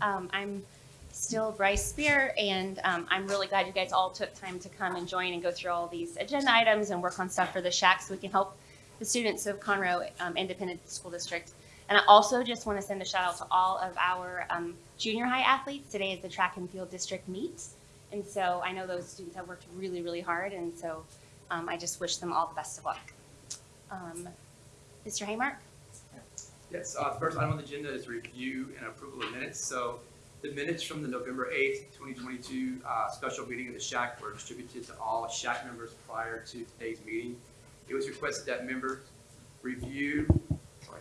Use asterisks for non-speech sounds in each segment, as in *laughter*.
Um, I'm still Bryce Spear, and um, I'm really glad you guys all took time to come and join and go through all these agenda items and work on stuff for the shack so we can help the students of Conroe um, Independent School District. And I also just want to send a shout out to all of our um, junior high athletes. Today is the track and field district meet. And so I know those students have worked really, really hard. And so um, I just wish them all the best of luck. Um, Mr. Haymark? Yes, uh, the first item on the agenda is review and approval of minutes. So the minutes from the November eighth, twenty twenty-two, uh, special meeting of the shack were distributed to all shack members prior to today's meeting. It was requested that members review, sorry,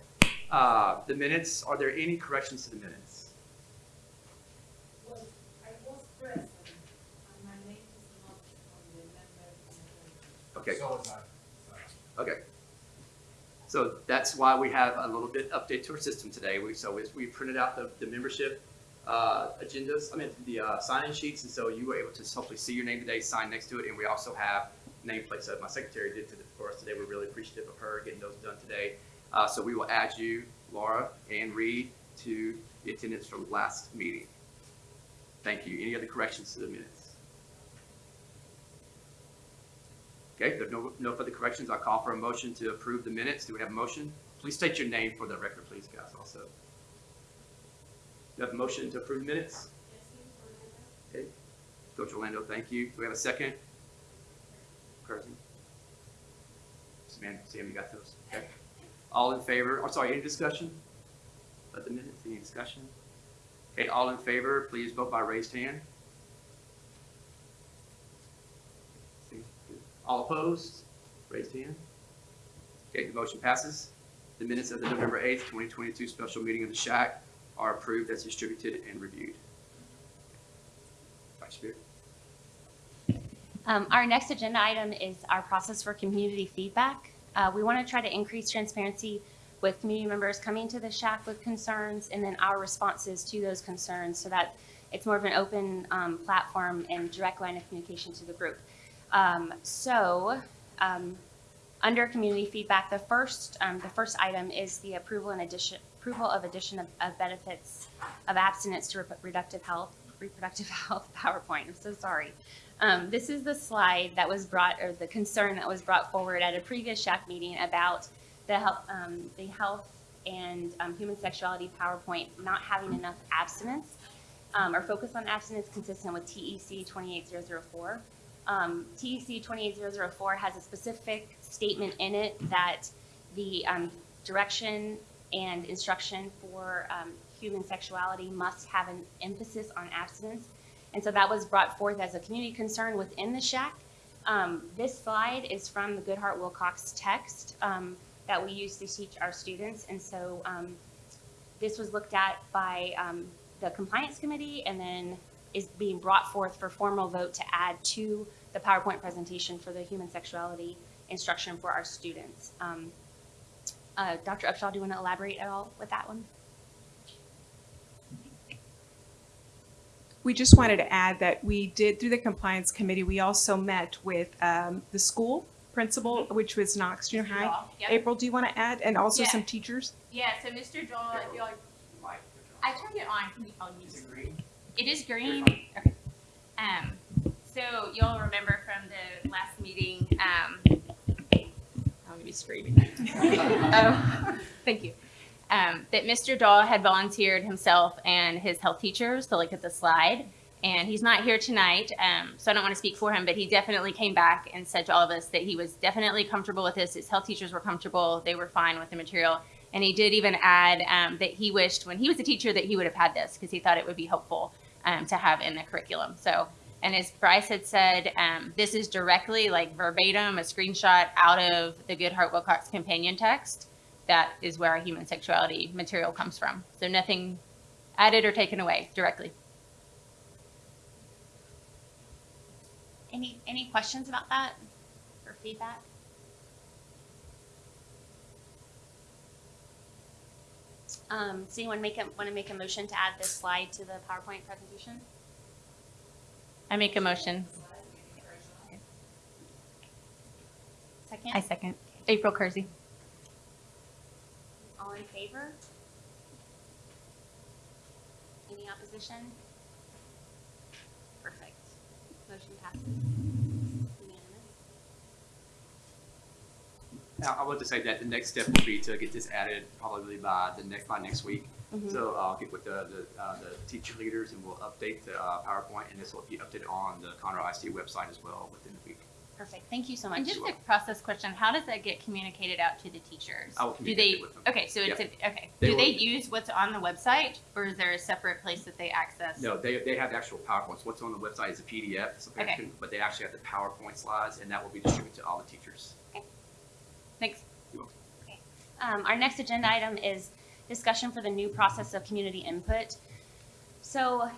uh, the minutes. Are there any corrections to the minutes? was, present, and my name is not on the. Okay, So okay. So that's why we have a little bit update to our system today. We, so we- printed out the, the membership, uh, agendas, I mean, the, uh, sign-in sheets, and so you were able to hopefully see your name today, sign next to it, and we also have nameplates that my secretary did for us today. We're really appreciative of her getting those done today. Uh, so we will add you, Laura and Reed, to the attendance from last meeting. Thank you. Any other corrections to the minutes? Okay, there are no, no further corrections. I'll call for a motion to approve the minutes. Do we have a motion? Please state your name for the record, please, guys, also. Do you have a motion to approve minutes? Okay. Coach Orlando, thank you. Do we have a second? Kersey? Sam, Sam, you got those? Okay. All in favor, I'm sorry, any discussion? About the minutes, any discussion? Okay, all in favor, please vote by raised hand. See, good. All opposed, raised hand. Okay, the motion passes. The minutes of the November eighth, twenty twenty-two special meeting of the Shack are approved as distributed and reviewed. Vice Chair. Um, our next agenda item is our process for community feedback. Uh, we want to try to increase transparency with community members coming to the shack with concerns and then our responses to those concerns so that it's more of an open um, platform and direct line of communication to the group. Um, so, um, under community feedback, the first um, the first item is the approval and addition approval of addition of, of benefits of abstinence to reproductive health reproductive *laughs* health PowerPoint. I'm so sorry. Um, this is the slide that was brought, or the concern that was brought forward at a previous SHAC meeting about the health, um, the health and um, human sexuality PowerPoint not having enough abstinence um, or focus on abstinence consistent with TEC 28004. Um, TEC 28004 has a specific statement in it that the um, direction and instruction for um, human sexuality must have an emphasis on abstinence. And so that was brought forth as a community concern within the shack. Um, this slide is from the Goodheart Willcox text um, that we use to teach our students. And so um, this was looked at by the compliance committee and then is being brought forth for formal vote to add to the PowerPoint presentation for the human sexuality instruction for our students. Um, uh, Dr. Upshaw, do you want to elaborate at all with that one? We just wanted to add that we did, through the compliance committee, we also met with um, the school principal, which was Knox Junior High. Yep. April, do you want to add? And also Yeah. some teachers? Yeah, so Mr. Joel, if y'all, I turned it on, can you, I'll use it. is green, okay. Um, so you'll remember from the last meeting, um, I'm gonna be screaming. *laughs* Oh, thank you. Um, that Mr. Dahl had volunteered himself and his health teachers to look at the slide. And he's not here tonight, um, so I don't want to speak for him, but he definitely came back and said to all of us that he was definitely comfortable with this. His health teachers were comfortable. They were fine with the material. And he did even add um, that he wished when he was a teacher that he would have had this because he thought it would be helpful um, to have in the curriculum. So, and as Bryce had said, um, this is directly like verbatim, a screenshot out of the Goodheart Willcox companion text. That is where our human sexuality material comes from. So nothing added or taken away directly. Any, any questions about that or feedback? Um, does anyone make a, want to make a motion to add this slide to the PowerPoint presentation? I make a motion. Second? I second. April Kersey. All in favor? Any opposition? Perfect. Motion passes. Unanimous. Now, I want to say that the next step will be to get this added probably by the next, by next week. Mhm. So I'll get with the, the, uh, the teacher leaders and we'll update the, uh, PowerPoint and this will be updated on the Conroe ISD website as well within the week. Perfect. Thank you so much. And just a process question, how does that get communicated out to the teachers? I will Do they, with them. okay, so it's, a- okay, They do they use what's on the website, or is there a separate place that they access? No, they, they have the actual PowerPoints. What's on the website is a PDF, so Okay. can- but they actually have the PowerPoint slides and that will be distributed to all the teachers. Thanks. Um, our next agenda item is discussion for the new process of community input. So,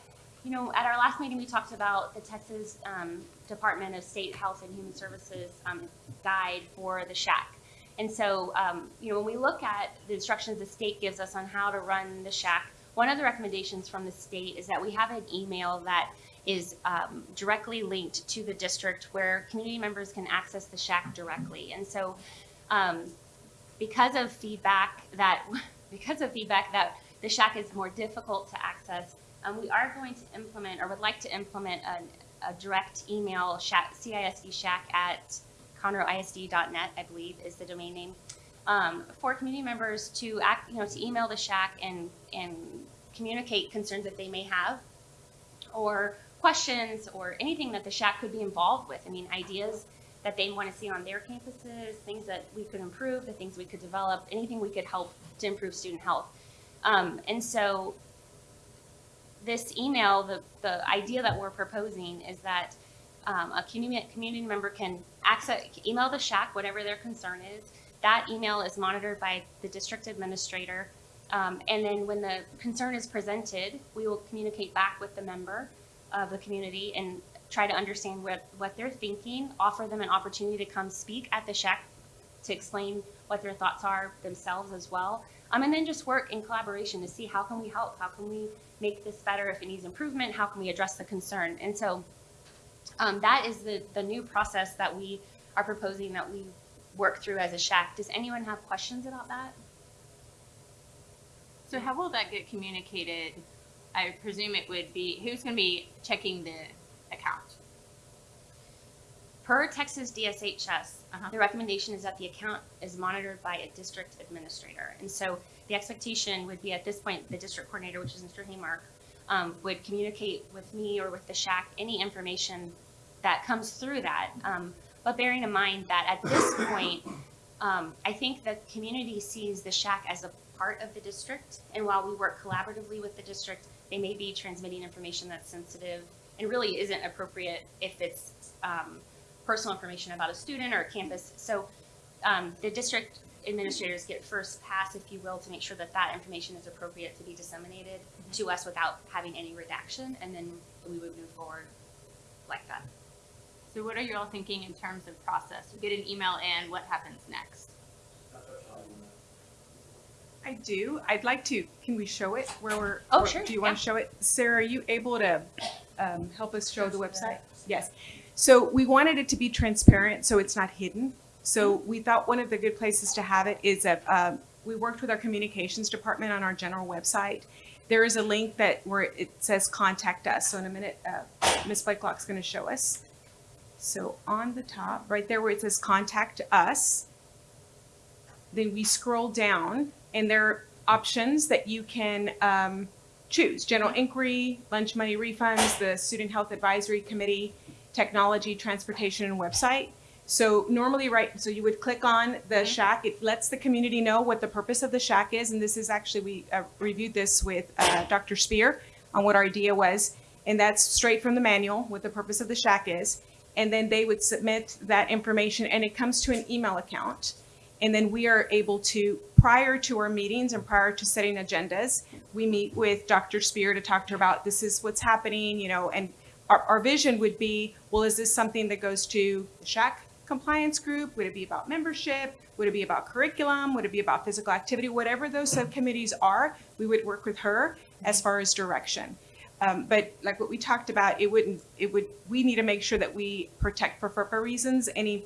you know, at our last meeting, we talked about the Texas um, Department of State Health and Human Services um, guide for the shack. And so, um, you know, when we look at the instructions the state gives us on how to run the shack, one of the recommendations from the state is that we have an email that is um, directly linked to the district where community members can access the shack directly. And so, um, because of feedback that *laughs* because of feedback that the shack is more difficult to access, um, we are going to implement or would like to implement a, a direct email shack, CISD shack at conroeisd.net, I believe is the domain name, um, for community members to act, you know, to email the shack and and communicate concerns that they may have, or questions, or anything that the shack could be involved with. I mean, ideas that they want to see on their campuses, things that we could improve, the things we could develop, anything we could help to improve student health. Um, and so this email, the, the idea that we're proposing is that um, a community, community member can access, email the shack, whatever their concern is. That email is monitored by the district administrator. Um, and then when the concern is presented, we will communicate back with the member of the community and try to understand what, what they're thinking, offer them an opportunity to come speak at the shack to explain what their thoughts are themselves as well. Um, and then just work in collaboration to see how can we help? How can we make this better if it needs improvement? How can we address the concern? And so um, that is the, the new process that we are proposing that we work through as a shack. Does anyone have questions about that? So how will that get communicated? I presume it would be, who's gonna be checking the account? Per Texas DSHS, Uh-huh. the recommendation is that the account is monitored by a district administrator. And so the expectation would be at this point, the district coordinator, which is Mr. Haymark, um, would communicate with me or with the shack any information that comes through that. Um, but bearing in mind that at this *coughs* point, um, I think the community sees the shack as a part of the district. And while we work collaboratively with the district, they may be transmitting information that's sensitive and really isn't appropriate if it's um, personal information about a student or a campus. So um, the district administrators get first pass, if you will, to make sure that that information is appropriate to be disseminated to us without having any redaction, and then we would move forward like that. So what are you all thinking in terms of process? You get an email in, what happens next? I do. I'd like to, can we show it where we're? Oh, where- sure, Do you want to show it? Sarah, are you able to um, help us show the website? Yes. So we wanted it to be transparent, so it's not hidden. So we thought one of the good places to have it is that um, we worked with our communications department on our general website. There is a link that where it says contact us. So in a minute, uh, Ms. Blakelock's going to show us. So on the top, right there where it says contact us, then we scroll down and there are options that you can um, choose. General inquiry, lunch money refunds, the Student Health Advisory Committee, technology, transportation, and website. So normally, right, so you would click on the shack. It lets the community know what the purpose of the shack is. And this is actually, we uh, reviewed this with uh, Dr. Spear on what our idea was. And that's straight from the manual, what the purpose of the shack is. And then they would submit that information and it comes to an email account. And then we are able to, prior to our meetings and prior to setting agendas, we meet with Dr. Spear to talk to her about this is what's happening, you know, and our, our vision would be, well, is this something that goes to the shack compliance group? Would it be about membership? Would it be about curriculum? Would it be about physical activity? Whatever those subcommittees are, we would work with her as far as direction. Um, but like what we talked about, it wouldn't, it would, we need to make sure that we protect for FERPA reasons, any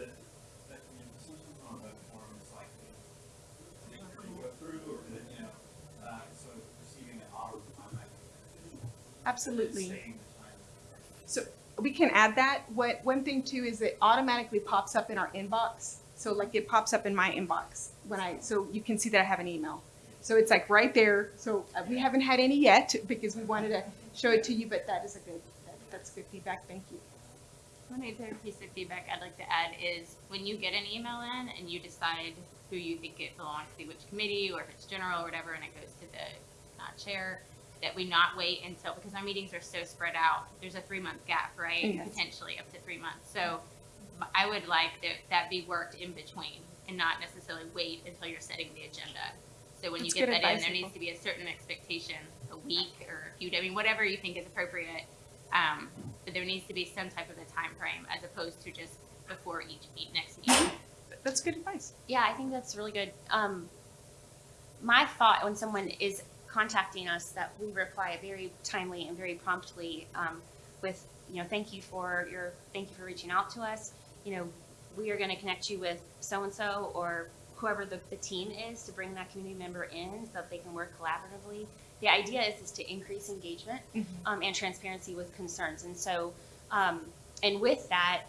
Absolutely. Saving the time. So we can add that. What, one thing too is it automatically pops up in our inbox. So like it pops up in my inbox when I, so you can see that I have an email. So it's like right there. So uh, we haven't had any yet because we wanted to show it to you, but that is a good, that, that's good feedback. Thank you. One other piece of feedback I'd like to add is when you get an email in and you decide who you think it belongs to, which committee, or if it's general or whatever, and it goes to the uh, chair, that we not wait until, because our meetings are so spread out, there's a three-month gap, right? Yes. Potentially up to three months. So I would like that, that be worked in between and not necessarily wait until you're setting the agenda. So when you get good that in, there needs to be a certain expectation, a week or a few, I mean, whatever you think is appropriate. Um, but there needs to be some type of a time frame as opposed to just before each meet, next meeting. That's good advice. Yeah, I think that's really good. Um, my thought when someone is contacting us that we reply very timely and very promptly um, with, you know, thank you for your, thank you for reaching out to us. You know, we are going to connect you with so and so or whoever the, the team is to bring that community member in so that they can work collaboratively. The idea is, is to increase engagement Mhm. um, and transparency with concerns. And so, um, and with that,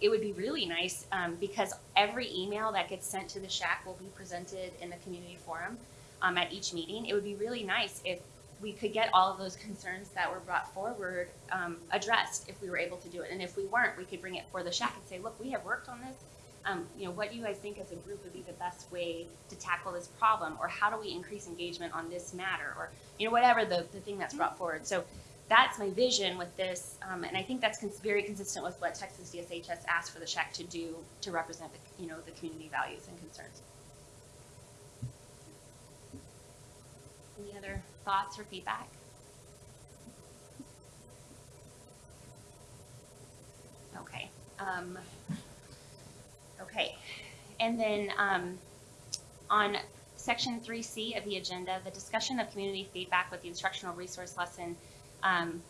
it would be really nice um, because every email that gets sent to the shack will be presented in the community forum um, at each meeting. It would be really nice if we could get all of those concerns that were brought forward um, addressed if we were able to do it. And if we weren't, we could bring it for the shack and say, look, we have worked on this. Um, you know, what do you guys think as a group would be the best way to tackle this problem? Or how do we increase engagement on this matter? Or, you know, whatever the, the thing that's brought forward. So that's my vision with this, um, and I think that's cons- very consistent with what Texas DSHS asked for the shack to do to represent the, you know, the community values and concerns. Any other thoughts or feedback? Okay, um, okay, and then, um, on section three C of the agenda, the discussion of community feedback with the instructional resource lesson. Um,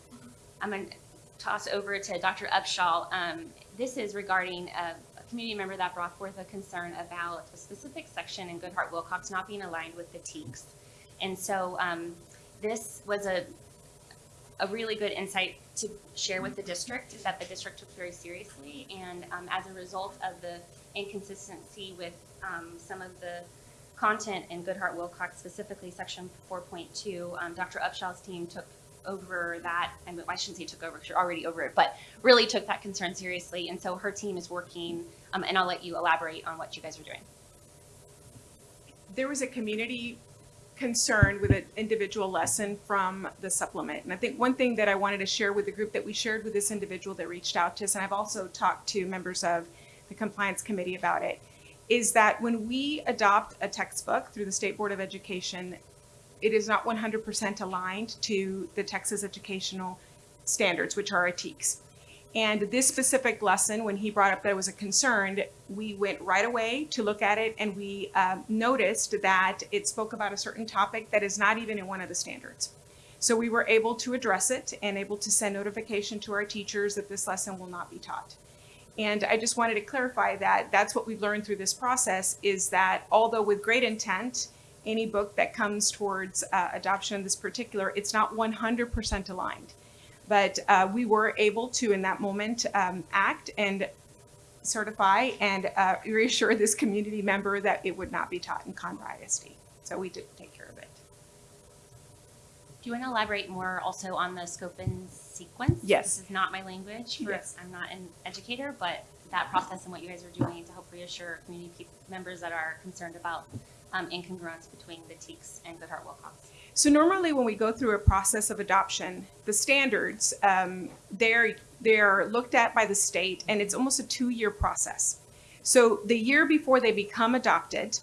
I'm going to toss over to Dr. Upshaw. Um, this is regarding a, a community member that brought forth a concern about a specific section in Goodheart Willcox not being aligned with the TEKS. And so, um, this was a, a really good insight to share with the district that the district took very seriously. And um, as a result of the inconsistency with um, some of the content in Goodheart Willcox, specifically section 4.2, um, Dr. Upshaw's team took over that. I, mean, I shouldn't say took over, 'cause you're already over it, but really took that concern seriously. And so her team is working, um, and I'll let you elaborate on what you guys are doing. there was a community concern with an individual lesson from the supplement. And I think one thing that I wanted to share with the group that we shared with this individual that reached out to us, and I've also talked to members of the compliance committee about it, is that when we adopt a textbook through the State Board of Education, it is not 100% aligned to the Texas educational standards, which are our TEKS. And this specific lesson, when he brought up that it was a concern, we went right away to look at it and we um, noticed that it spoke about a certain topic that is not even in one of the standards. So we were able to address it and able to send notification to our teachers that this lesson will not be taught. And I just wanted to clarify that that's what we've learned through this process is that although with great intent, any book that comes towards uh, adoption of this particular, it's not 100% aligned. But uh, we were able to, in that moment, um, act and certify and uh, reassure this community member that it would not be taught in Conroe ISD. So we did take care of it. Do you want to elaborate more also on the scope and sequence? Yes. This is not my language. For, Yes. I'm not an educator, but that process and what you guys are doing to help reassure community members that are concerned about um, incongruence between the TEKS and Goodheart Willcox. So normally when we go through a process of adoption, the standards, um, they're, they're looked at by the state and it's almost a two-year process. So the year before they become adopted,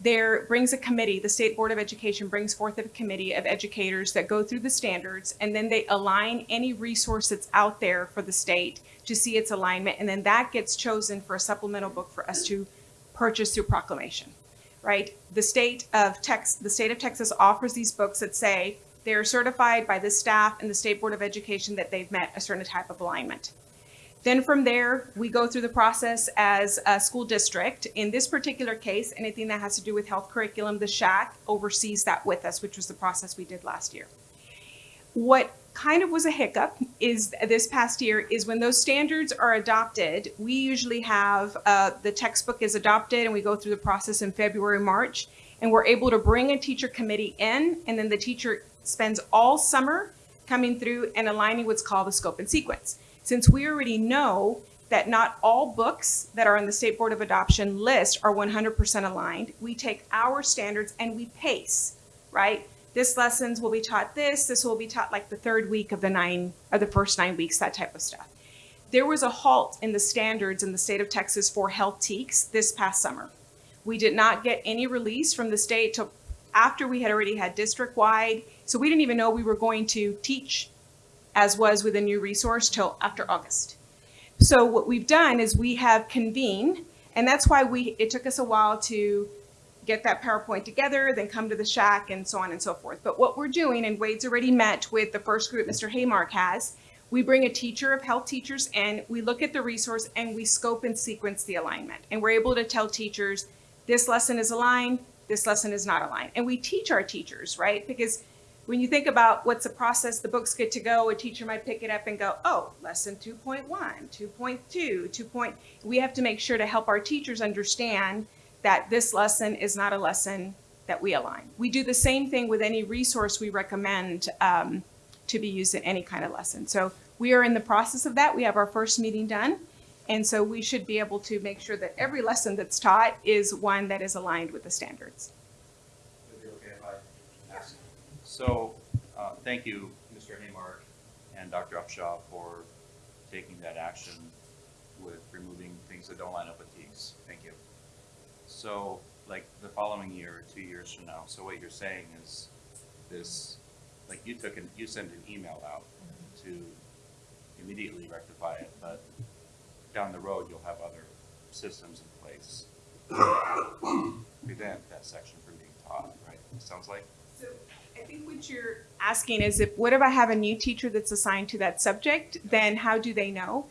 there brings a committee, the State Board of Education brings forth a committee of educators that go through the standards and then they align any resource that's out there for the state to see its alignment. And then that gets chosen for a supplemental book for us to purchase through proclamation right? The state of Tex, the state of Texas offers these books that say they are certified by the staff and the State Board of Education that they've met a certain type of alignment. Then from there, we go through the process as a school district. In this particular case, anything that has to do with health curriculum, the SHAC oversees that with us, which was the process we did last year. What kind of was a hiccup is this past year is when those standards are adopted, we usually have uh, the textbook is adopted and we go through the process in February, March, and we're able to bring a teacher committee in, and then the teacher spends all summer coming through and aligning what's called the scope and sequence. Since we already know that not all books that are on the State Board of Adoption list are 100% aligned, we take our standards and we pace, right? This lessons will be taught this, this will be taught like the third week of the nine, or the first nine weeks, that type of stuff. There was a halt in the standards in the state of Texas for health TEKS this past summer. We did not get any release from the state till after we had already had district-wide, so we didn't even know we were going to teach as was with a new resource till after August. So what we've done is we have convened, and that's why we, it took us a while to get that PowerPoint together, then come to the shack and so on and so forth. But what we're doing, and Wade's already met with the first group Mr. Haymark has, we bring a teacher of health teachers and we look at the resource and we scope and sequence the alignment. And we're able to tell teachers, this lesson is aligned, this lesson is not aligned. And we teach our teachers, right? Because when you think about what's the process, the book's good to go, a teacher might pick it up and go, oh, lesson 2.1, 2.2, 2. We have to make sure to help our teachers understand that this lesson is not a lesson that we align. We do the same thing with any resource we recommend um, to be used in any kind of lesson. So we are in the process of that. We have our first meeting done. And so we should be able to make sure that every lesson that's taught is one that is aligned with the standards. So, uh, thank you, Mr. Haymark and Dr. Upshaw for taking that action with removing things that don't line up with. So, like, the following year, or two years from now, so what you're saying is this, like, you took an, you sent an email out mm-hmm. to immediately rectify it, but down the road, you'll have other systems in place to prevent that section from being taught, right? It sounds like? So I think what you're asking is if, what if I have a new teacher that's assigned to that subject, then how do they know?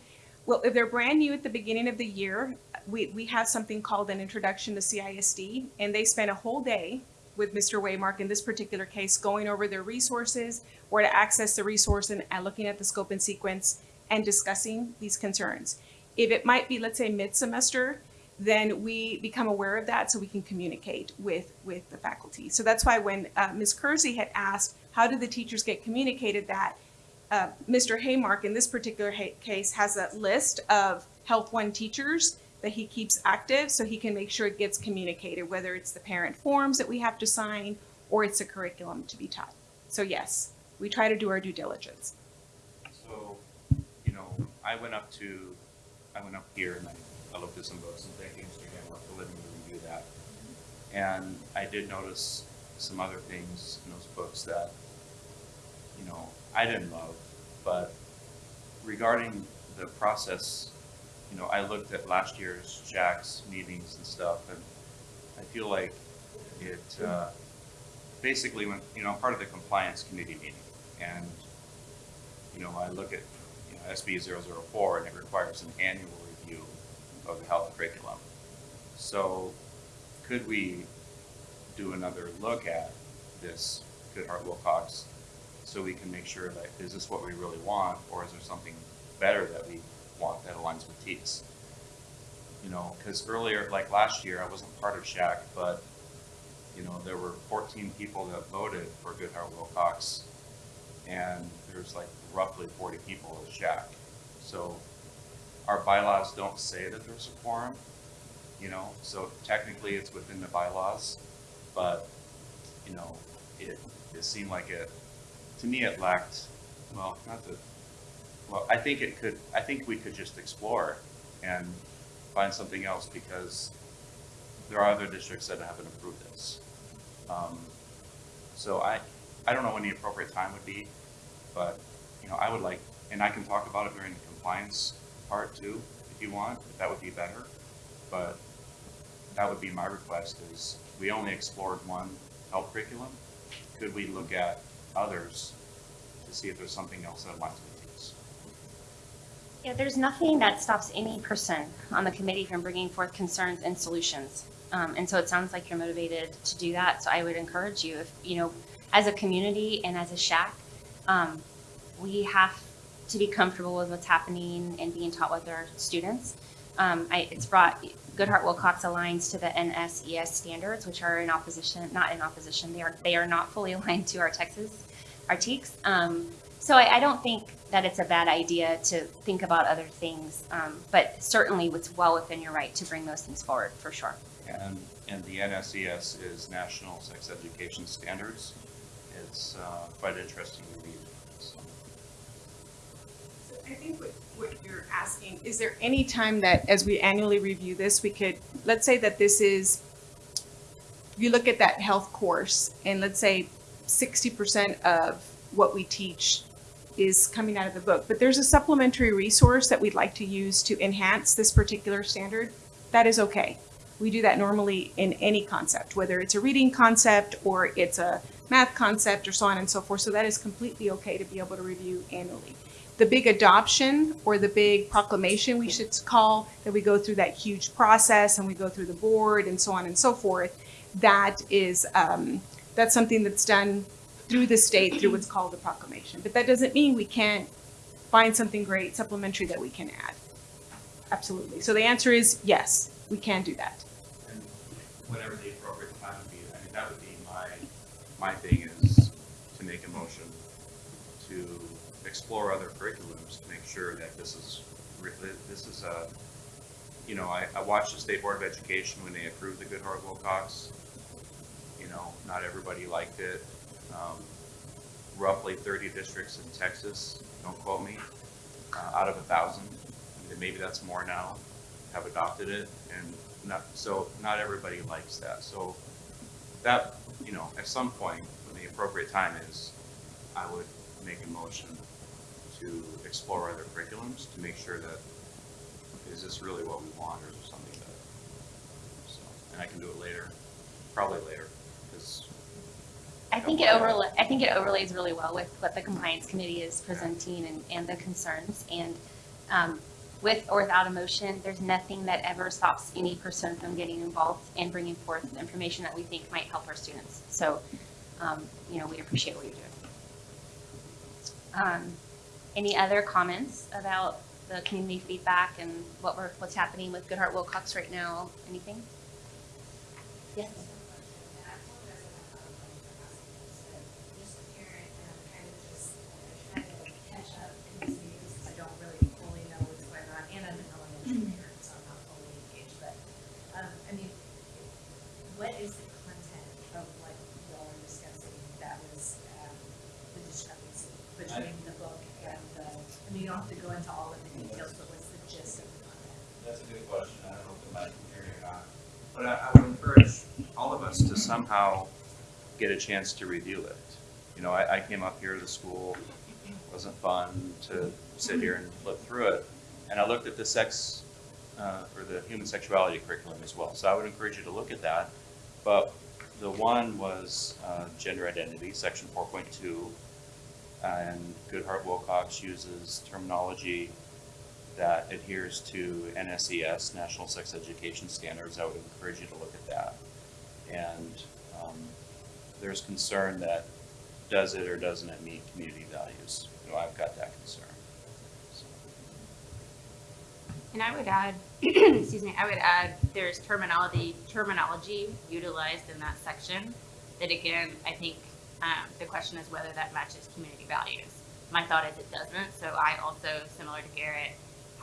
Well, if they're brand new at the beginning of the year, we, we have something called an introduction to CISD, and they spend a whole day with Mr. Haymark in this particular case, going over their resources, where to access the resource and, and looking at the scope and sequence and discussing these concerns. If it might be, let's say, mid-semester, then we become aware of that so we can communicate with, with the faculty. So that's why when uh, Ms. Kersey had asked, how do the teachers get communicated that, uh, Mr. Haymark in this particular ha- case has a list of Health One teachers that he keeps active so he can make sure it gets communicated, whether it's the parent forms that we have to sign or it's a curriculum to be taught. So yes, we try to do our due diligence. So, you know, I went up to, I went up here and I, I looked at some books and you, Mr. Gamble, for letting me review that. And I did notice some other things in those books that, you know, I didn't love, but regarding the process, you know, I looked at last year's SHAC's meetings and stuff, and I feel like it, uh, basically when, you know, part of the compliance committee meeting, and you know, I look at, you know, SB 004 and it requires an annual review of the health curriculum. So could we do another look at this Goodheart Willcox so we can make sure that, is this what we really want, or is there something better that we want that aligns with TEKS? You know, because earlier, like last year, I wasn't part of SHAC, but, you know, there were 14 people that voted for Goodheart Willcox and there's like roughly forty people at Shack. So our bylaws don't say that there's a quorum, you know, so technically it's within the bylaws, but, you know, it, it seemed like it, to me it lacked, well, not that, well, I think it could, I think we could just explore and find something else because there are other districts that haven't approved this. Um, so I, I don't know when the appropriate time would be, but, you know, I would like, and I can talk about it during the compliance part too, if you want, if that would be better. But that would be my request is, we only explored one health curriculum. Could we look at others to see if there's something else that these? Yeah, there's nothing that stops any person on the committee from bringing forth concerns and solutions. Um, and so it sounds like you're motivated to do that. So I would encourage you, if, you know, as a community and as a shack, um, we have to be comfortable with what's happening and being taught with our students. Um, I, it's brought, Goodheart Willcox aligns to the NSES standards, which are in opposition, not in opposition, they are, they are not fully *laughs* aligned to our Texas, our TEKS. Um, so I, I don't think that it's a bad idea to think about other things, um, but certainly it's well within your right to bring those things forward, for sure. And, and the NSES is National Sex Education Standards. It's uh, quite interesting to read. So, So I think what, what you're asking, is there any time that, as we annually review this, we could, let's say that this is, you look at that health course, and let's say sixty percent of what we teach is coming out of the book, but there's a supplementary resource that we'd like to use to enhance this particular standard, that is okay. We do that normally in any concept, whether it's a reading concept or it's a math concept or so on and so forth. So that is completely okay to be able to review annually. The big adoption or the big proclamation, we should call, that we go through that huge process and we go through the board and so on and so forth. That is, um, that's something that's done through the state through what's called the proclamation. But that doesn't mean we can't find something great supplementary that we can add. Absolutely. So the answer is yes, we can do that. and whenever the appropriate time would be, I mean, that would be my, my thing is to make a motion to explore other curriculums to make sure that this is, this is a, you know, I, I watched the State Board of Education when they approved the Goodheart Willcox. You know, not everybody liked it. Um, roughly thirty districts in Texas, don't quote me, uh, out of a thousand, and maybe that's more now, have adopted it, and not, so not everybody likes that, so that, you know, at some point, when the appropriate time is, I would make a motion to explore other curriculums to make sure that, is this really what we want, or is there something better? So, and I can do it later, probably later, because I think it overlay, I think it overlays really well with what the compliance committee is presenting and, and the concerns. And, um, with or without a motion, there's nothing that ever stops any person from getting involved and bringing forth information that we think might help our students. So, um, you know, we appreciate what you're doing. Um, any other comments about the community feedback and what we're, what's happening with Goodheart Willcox right now? Anything? Yes. And I apologize if I'm not going to ask this, but just a parent and I'm kind of just uh, trying to catch up in these meetings because I don't really fully know what's going on. And I'm an elementary parent, so I'm not fully engaged, but, um, I mean, what is the content of what y'all are discussing that was, um, the discrepancy between the book and the, I mean, you don't have to go into all of the details, but what's the gist of the content? That's a good question. I don't know if the mic can hear you or not. But I, I would encourage all of us to somehow get a chance to review it. You know, I, I came up here to school, it wasn't fun to sit here and look through it. And I looked at the sex, uh, or the human sexuality curriculum as well. So I would encourage you to look at that. But the one was, uh, gender identity, section four point two. And Goodheart Willcox uses terminology that adheres to NSES, National Sex Education Standards, I would encourage you to look at that. And um, there's concern that does it or doesn't it meet community values? You know, I've got that concern. So, And I would add, *clears throat* excuse me, I would add, there's terminology, terminology utilized in that section that again, I think, um, the question is whether that matches community values. My thought is it doesn't, so I also, similar to Garrett,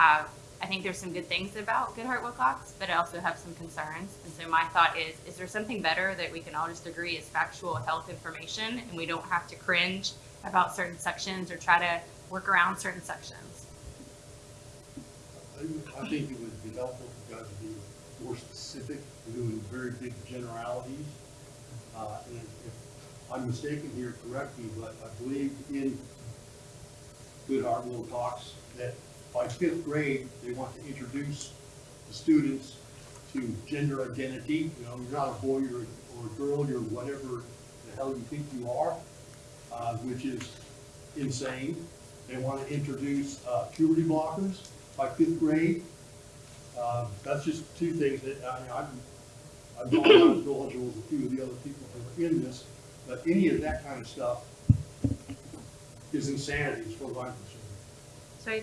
I think there's some good things about Goodheart Willcox, but I also have some concerns. And so my thought is, is there something better that we can all just agree is factual health information and we don't have to cringe about certain sections or try to work around certain sections? I think it would be helpful for guys to be more specific, doing very big generalities. Uh, and if I'm mistaken here, correct me, but I believe in Goodhart Talks that by fifth grade, they want to introduce the students to gender identity. You know, you're not a boy or, or a girl, you're whatever the hell you think you are, uh, which is insane. They want to introduce uh, puberty blockers by fifth grade. Uh, That's just two things that, I I'm, I'm not as knowledgeable as a few of the other people who are in this, but any of that kind of stuff is insanity as far as I'm concerned. So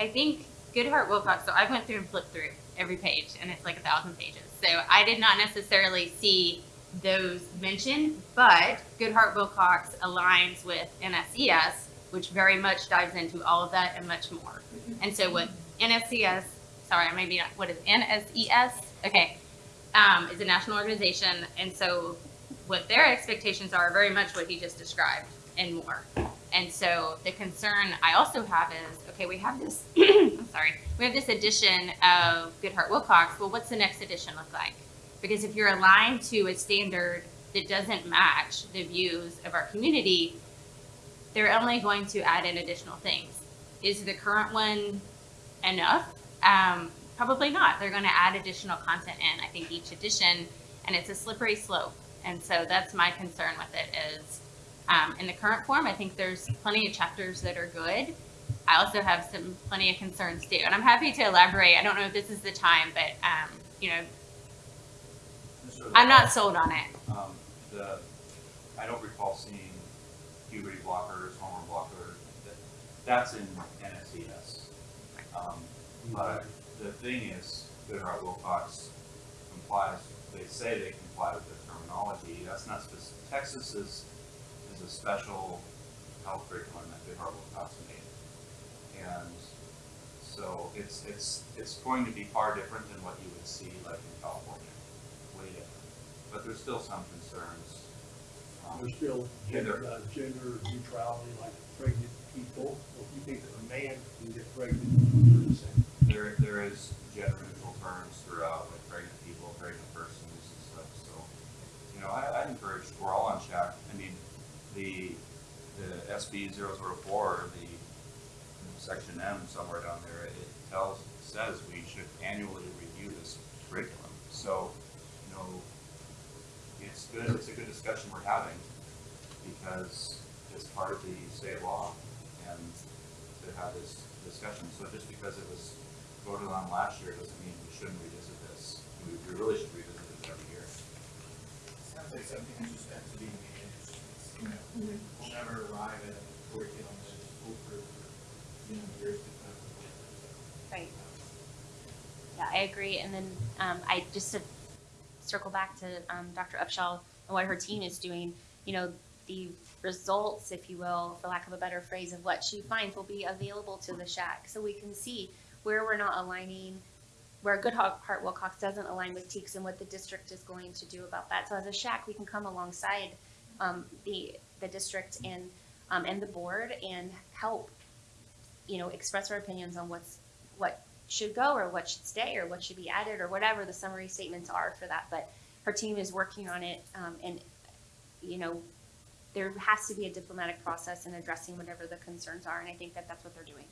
I, think Goodheart Willcox, so I went through and flipped through every page and it's like a thousand pages. So I did not necessarily see those mentioned, but Goodheart Willcox aligns with NSES, which very much dives into all of that and much more. And so what NSCS, sorry, I maybe not, what is NSES? Okay, um, is a national organization. And so what their expectations are very much what he just described and more. And so the concern I also have is, okay, we have this, *clears throat* I'm sorry, we have this edition of Goodheart Willcox. Well, what's the next edition look like? Because if you're aligned to a standard that doesn't match the views of our community, they're only going to add in additional things. Is the current one enough? Um, probably not. They're going to add additional content in. I think each edition, and it's a slippery slope. And so that's my concern with it is um, in the current form, I think there's plenty of chapters that are good. I also have some plenty of concerns too, and I'm happy to elaborate. I don't know if this is the time, but um, you know, Mr. I'm not sold on it. Um, the, I don't recall seeing puberty blockers, hormone blockers, that, that's in NSES. Um, but the thing is, Goodheart Willcox complies, they say they comply with the terminology, that's not specific, Texas is, is a special health curriculum that Goodheart Willcox made. And so it's, it's, it's going to be far different than what you would see like in California, way different. But there's still some concerns. um, There's still gender, uh, gender neutrality, like pregnant people. If you think that a man can get pregnant, you're the same. There, there is gender neutral terms throughout, like pregnant people, pregnant persons and stuff, so, you know, I, I encourage, we're all on track. I mean, the, the SB 4 the section M somewhere down there, it tells, says we should annually review this curriculum. So, you know, it's good, it's a good discussion we're having, because it's part of the state law, and to have this discussion. So just because it was voted on last year doesn't mean we shouldn't revisit this. We, really should revisit this every year. Sounds like something just to be we'll never arrive at for, you know, years to come. Right. Yeah, I agree. And then um, I just to circle back to um, Dr. Upshaw and what her team is doing. You know, the results, if you will, for lack of a better phrase, of what she finds will be available to the shack, so we can see where we're not aligning, where Goodheart Willcox doesn't align with TEKS and what the district is going to do about that. So as a shack, we can come alongside um, the the district and um, and the board and help you know, express our opinions on what's, what should go or what should stay or what should be added or whatever the summary statements are for that. But her team is working on it, um, and, you know, there has to be a diplomatic process in addressing whatever the concerns are, and I think that that's what they're doing.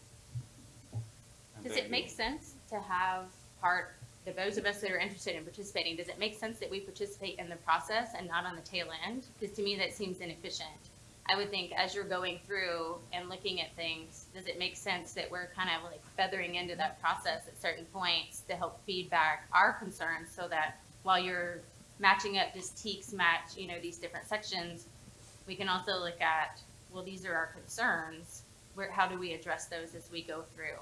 Does it make sense to have part, the those of us that are interested in participating, does it make sense that we participate in the process and not on the tail end? Because to me, that seems inefficient. I would think as you're going through and looking at things, does it make sense that we're kind of like feathering into that process at certain points to help feedback our concerns so that while you're matching up, does TEKS match, you know, these different sections? We can also look at, well, these are our concerns. Where, how do we address those as we go through?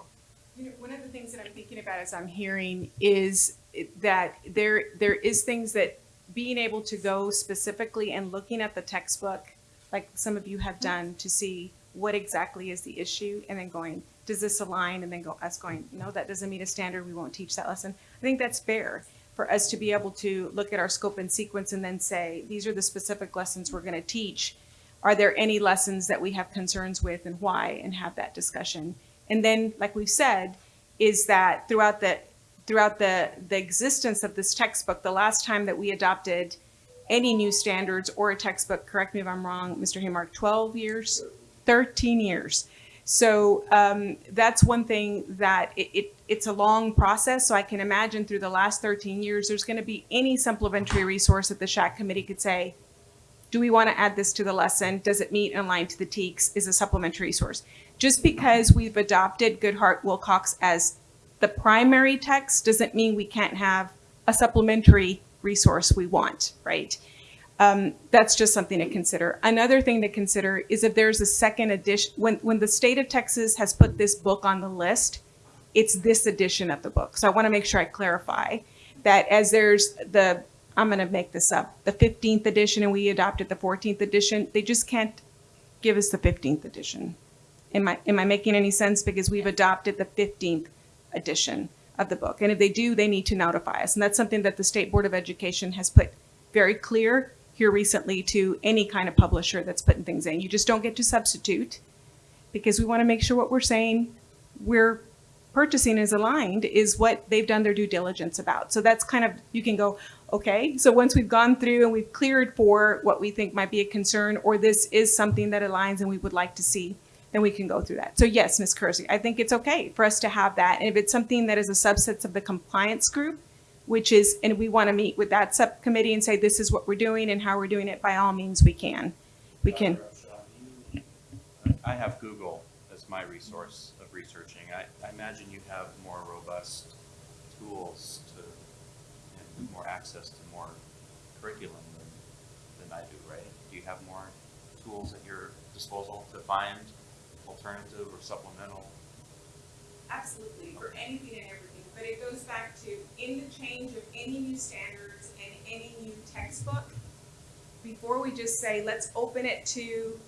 You know, one of the things that I'm thinking about as I'm hearing is that there, there is things that being able to go specifically and looking at the textbook, like some of you have mm-hmm. done, to see what exactly is the issue, and then going, does this align? And then go, us going, no, that doesn't meet a standard, we won't teach that lesson. I think that's fair for us to be able to look at our scope and sequence and then say, these are the specific lessons we're gonna teach. Are there any lessons that we have concerns with and why, and have that discussion? And then, like we've said, is that throughout the, throughout the, the existence of this textbook, the last time that we adopted any new standards or a textbook, correct me if I'm wrong, Mr. Haymark, 12 years? 13 years. So um, that's one thing that it, it, it's a long process. So I can imagine through the last 13 years, there's going to be any supplementary resource that the SHAC committee could say, do we want to add this to the lesson? Does it meet and align to the TEKS? Is a supplementary resource. Just because we've adopted Goodheart Willcox as the primary text doesn't mean we can't have a supplementary resource we want, right? Um, that's just something to consider. Another thing to consider is if there's a second edition, when, when the state of Texas has put this book on the list, it's this edition of the book. So I want to make sure I clarify that as there's the, I'm going to make this up, the 15th edition and we adopted the 14th edition, they just can't give us the 15th edition. Am I, am I making any sense? Because we've adopted the 15th edition of the book. And if they do, they need to notify us. And that's something that the State Board of Education has put very clear here recently to any kind of publisher that's putting things in. You just don't get to substitute because we want to make sure what we're saying we're purchasing is aligned is what they've done their due diligence about. So that's kind of, you can go, okay, so once we've gone through and we've cleared for what we think might be a concern, or this is something that aligns and we would like to see, then we can go through that. So yes, Ms. Kersey, I think it's okay for us to have that. And if it's something that is a subset of the compliance group, which is, and we want to meet with that subcommittee and say, this is what we're doing and how we're doing it, by all means, we can. We can. I have Google as my resource of researching. I, I imagine you have more robust tools to, and more access to more curriculum than, than I do, right? Do you have more tools at your disposal to find alternative or supplemental? Absolutely, for anything and everything, but it goes back to, in the change of any new standards and any new textbook, before we just say, let's open it to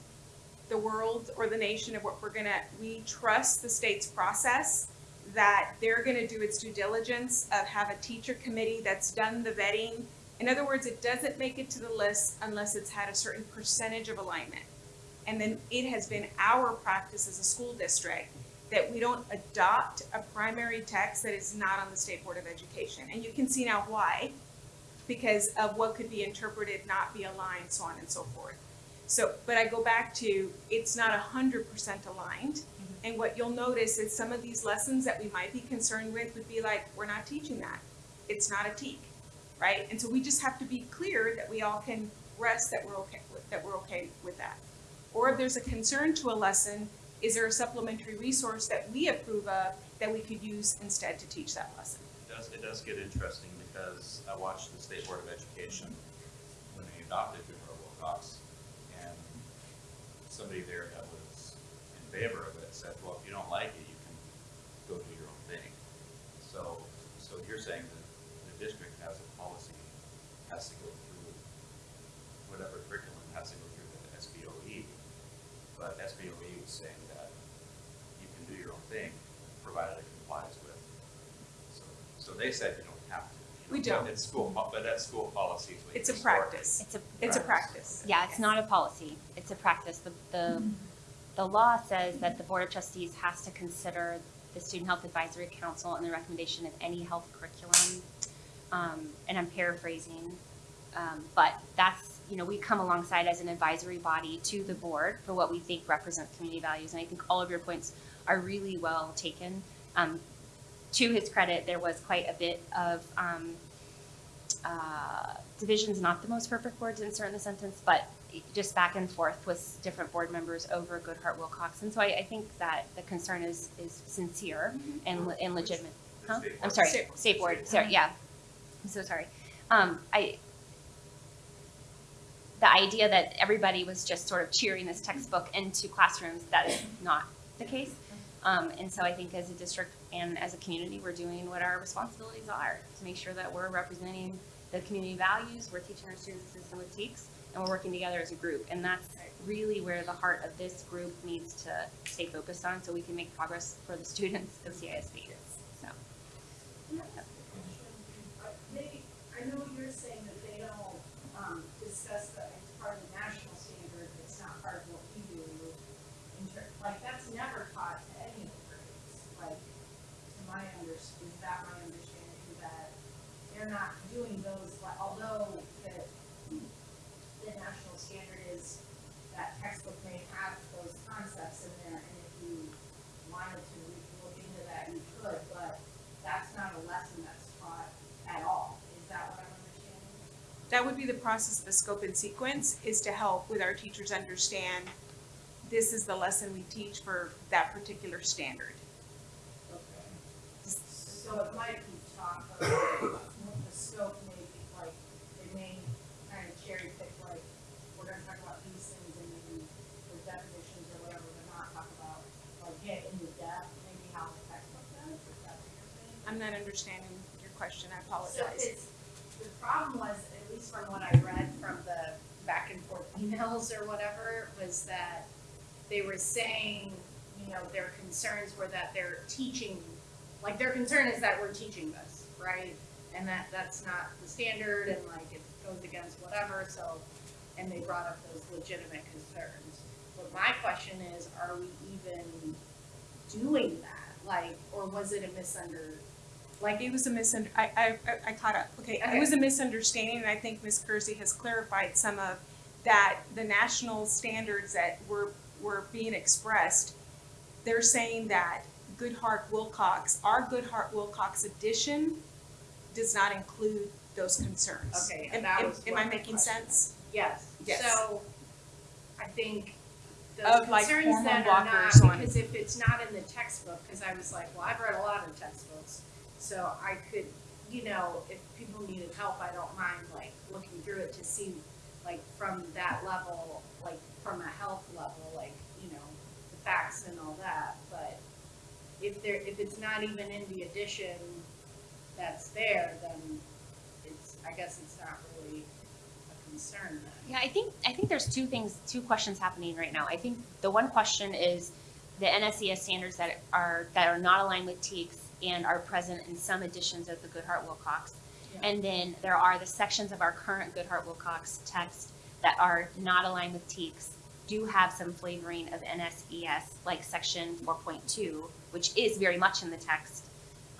the world or the nation of what we're gonna, we trust the state's process, that they're gonna do its due diligence of have a teacher committee that's done the vetting. In other words, it doesn't make it to the list unless it's had a certain percentage of alignment. And then it has been our practice as a school district that we don't adopt a primary text that is not on the State Board of Education. And you can see now why, because of what could be interpreted, not be aligned, so on and so forth. So, but I go back to, it's not hundred percent aligned. Mm-hmm. And what you'll notice is some of these lessons that we might be concerned with would be like, we're not teaching that. It's not a TEK, right? And so we just have to be clear that we all can rest that we're okay, with that we're okay with that. Or if there's a concern to a lesson, is there a supplementary resource that we approve of that we could use instead to teach that lesson? It does, it does get interesting because I watched the State Board of Education when they adopted Goodheart Willcox. And somebody there that was in favor of it said, well, if you don't like it, you can go do your own thing. So, so you're saying that the district has a policy, has to go through, whatever curriculum has to go through the SBOE. But SBOE was saying that you can do your own thing, provided it complies with. So, so they said you don't have to. We don't. but It's school, but that's school policy. It's a practice. It's a, It's a practice. yeah, it's not a policy, it's a practice. The, the, the law says that the Board of Trustees has to consider the Student Health Advisory Council and the recommendation of any health curriculum. Um, and I'm paraphrasing, um, but that's, you know, we come alongside as an advisory body to the board for what we think represents community values. And I think all of your points are really well taken. Um, to his credit, there was quite a bit of, um, uh, division's not the most perfect word to insert in the sentence, but just back and forth with different board members over Goodheart Willcox. And so I, I think that the concern is, is sincere and, le- and legitimate. Huh? I'm sorry, State board. state sorry, yeah. I'm so sorry. Um, I, the idea that everybody was just sort of cheering this textbook into classrooms, that is not the case. Um, and so I think as a district and as a community, we're doing what our responsibilities are to make sure that we're representing the community values, we're teaching our students system with TEKS, and we're working together as a group. And that's really where the heart of this group needs to stay focused on so we can make progress for the students of CISD. So. They, uh, I know you're saying that they don't, um, discuss the, it's part of the national standard, it's not part of what we do. In ter- like, that's never taught to any of the grades, like, to my under, is that my understanding, that they're not doing those, like, although the, the national standard is, that textbook may have those concepts in there, and if you wanted to re- look into that, you could, but that's not a lesson that's taught at all. Is that what I'm understanding? That would be the process of the scope and sequence, is to help with our teachers understand this is the lesson we teach for that particular standard. Okay. So it might be talk what the scope may be, like, they may kind of cherry pick, like, we're gonna talk about these things and maybe the definitions or whatever, but not talk about, like, get into depth, maybe how the textbook does, is that what you're saying? I'm not understanding your question, I apologize. So it's, the problem was, from what I read from the back and forth emails or whatever, was that they were saying, you know, their concerns were that they're teaching, like their concern is that we're teaching this, right? And that, that's not the standard and like it goes against whatever, so, and they brought up those legitimate concerns. But my question is, are we even doing that? Like, or was it a misunder, like, It was a misunder, I, I, I- I caught up, okay, it was a misunderstanding, and I think Ms. Kersey has clarified some of that, the national standards that were, were being expressed, they're saying that Goodheart Willcox, our Goodheart Willcox edition does not include those concerns. Okay, Am- and that am- was Am I making question sense? Yes. Yes. So, I think the Of, like, concerns that are blockers not, on- because if it's not in the textbook, cause I was like, well, I've read a lot of textbooks. So I could, you know, if people needed help, I don't mind like looking through it to see, like, from that level, like, from a health level, like, you know, the facts and all that, but if there, if it's not even in the edition that's there, then it's, I guess it's not really a concern then. Yeah, I think, I think there's two things, two questions happening right now. I think the one question is the NSES standards that are, that are not aligned with TEKS and are present in some editions of the Goodheart Willcox. Yeah. And then there are the sections of our current Goodheart Willcox text that are not aligned with TEKS, do have some flavoring of NSES, like section four point two, which is very much in the text.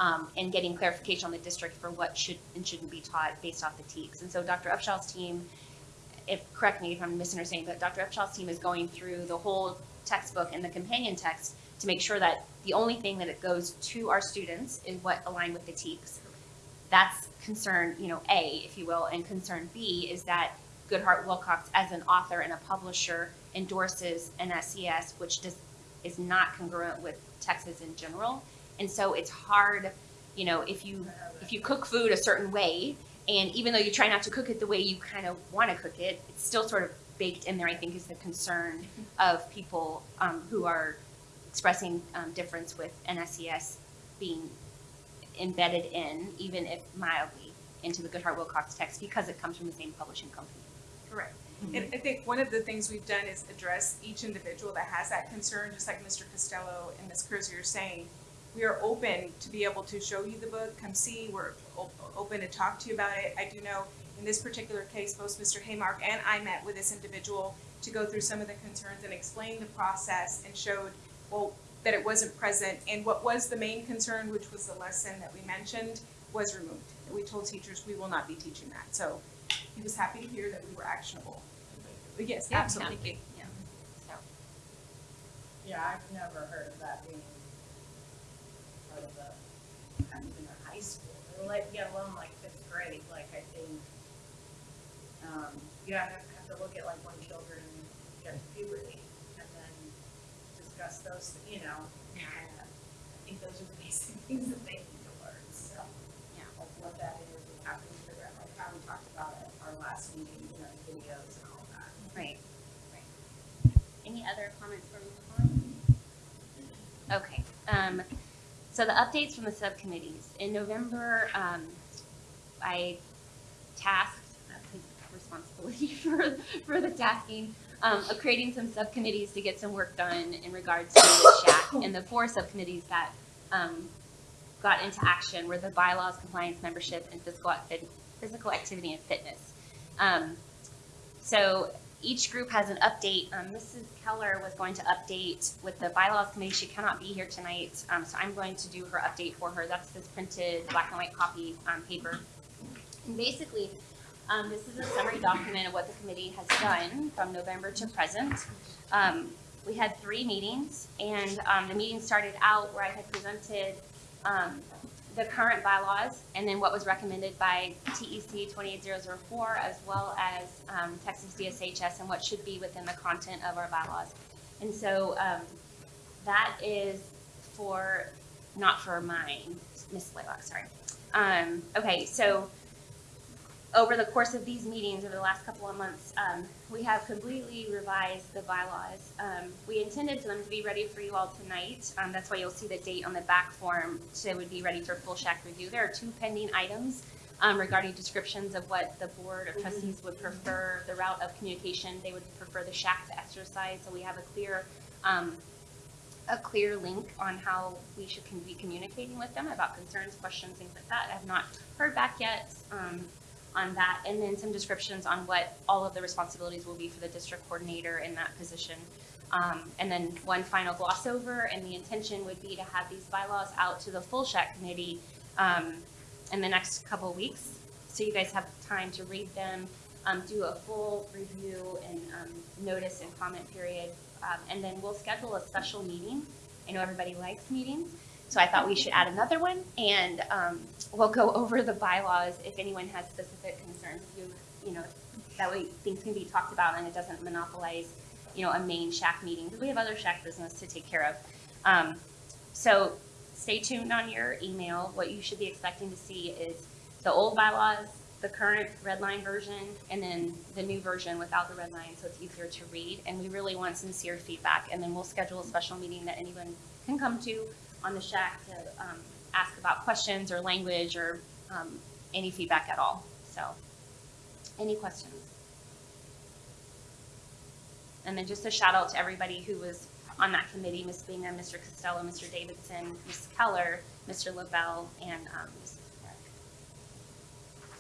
Um, and getting clarification on the district for what should and shouldn't be taught based off the TEKS. And so Dr. Upshaw's team if, correct me if I'm misunderstanding, but Dr. Upshaw's team is going through the whole textbook and the companion text to make sure that the only thing that it goes to our students is what aligned with the TEKS. That's concern, you know, A, if you will, and concern B is that Goodheart Willcox as an author and a publisher endorses NSES, which just is not congruent with Texas in general. And so it's hard, you know, if you, if you cook food a certain way, and even though you try not to cook it the way you kind of want to cook it, it's still sort of baked in there, I think, is the concern of people um, who are expressing um, difference with NSES being embedded in, even if mildly, into the Goodheart Willcox text because it comes from the same publishing company. Correct. And I think one of the things we've done is address each individual that has that concern, just like Mr. Costello and Ms. Kersey are saying. We are open to be able to show you the book, come see, we're o- open to talk to you about it. I do know in this particular case, both Mr. Haymark and I met with this individual to go through some of the concerns and explain the process and showed, well, that it wasn't present. And what was the main concern, which was the lesson that we mentioned, was removed. We told teachers we will not be teaching that. So he was happy to hear that we were actionable. But yes, Yeah, absolutely. Yeah. So, Yeah, I've never heard of that being part of the, not even in high school, or like, let alone like fifth grade, like I think, um, you have to, have to look at like when children get to puberty and then discuss those, you know, and I think those are the basic things that they need to learn, so. Yeah. Like what that is, and how to figure out, like how we talked about at our last meeting, you know, videos and all that. right, right. Any other comments from the board? Okay, um, so the updates from the subcommittees. In November, um, I tasked, responsibility *laughs* for, for the tasking, um, of creating some subcommittees to get some work done in regards to the SHAC. And the four subcommittees that, um, got into action were the bylaws, compliance, membership, and physical, physical activity and fitness. Um, so each group has an update. Um, Mrs. Keller was going to update with the bylaws committee. She cannot be here tonight, um, so I'm going to do her update for her. That's this printed black and white copy on paper. And basically, um, this is a summary document of what the committee has done from November to present. Um, we had three meetings, and um, the meeting started out where I had presented um, the current bylaws and then what was recommended by TEC 28004 as well as um, Texas DSHS and what should be within the content of our bylaws. And so um, that is for, not for mine, Miss Blaylock, sorry. Um, okay, so over the course of these meetings over the last couple of months, um, we have completely revised the bylaws. Um, we intended for them to be ready for you all tonight. Um, that's why you'll see the date on the back form, so would be ready for full SHAC review. There are two pending items um, regarding descriptions of what the board of trustees would prefer, the route of communication. They would prefer the SHAC to exercise, so we have a clear, um, a clear link on how we should be communicating with them about concerns, questions, things like that. I have not heard back yet. Um, on that, and then some descriptions on what all of the responsibilities will be for the district coordinator in that position. Um, and then one final gloss over, and the intention would be to have these bylaws out to the full SHAC committee, um, in the next couple weeks. So you guys have time to read them, um, do a full review and, um, notice and comment period. Um, and then we'll schedule a special meeting. I know everybody likes meetings, so I thought we should add another one, and um, we'll go *laughs* over the bylaws if anyone has specific concerns. You, you know, that way things can be talked about and it doesn't monopolize, you know, a main SHAC meeting we have other SHAC business to take care of. Um, so stay tuned on your email. What you should be expecting to see is the old bylaws, the current red line version, and then the new version without the red line, so it's easier to read. And we really want sincere feedback, and then we'll schedule a special meeting that anyone can come to on the SHAC to um, ask about questions or language or um, any feedback at all. So, any questions? And then just a shout out to everybody who was on that committee, Ms. Bingham, Mr. Costello, Mr. Davidson, Ms. Keller, Mr. Lavelle, and um, Ms. Clark.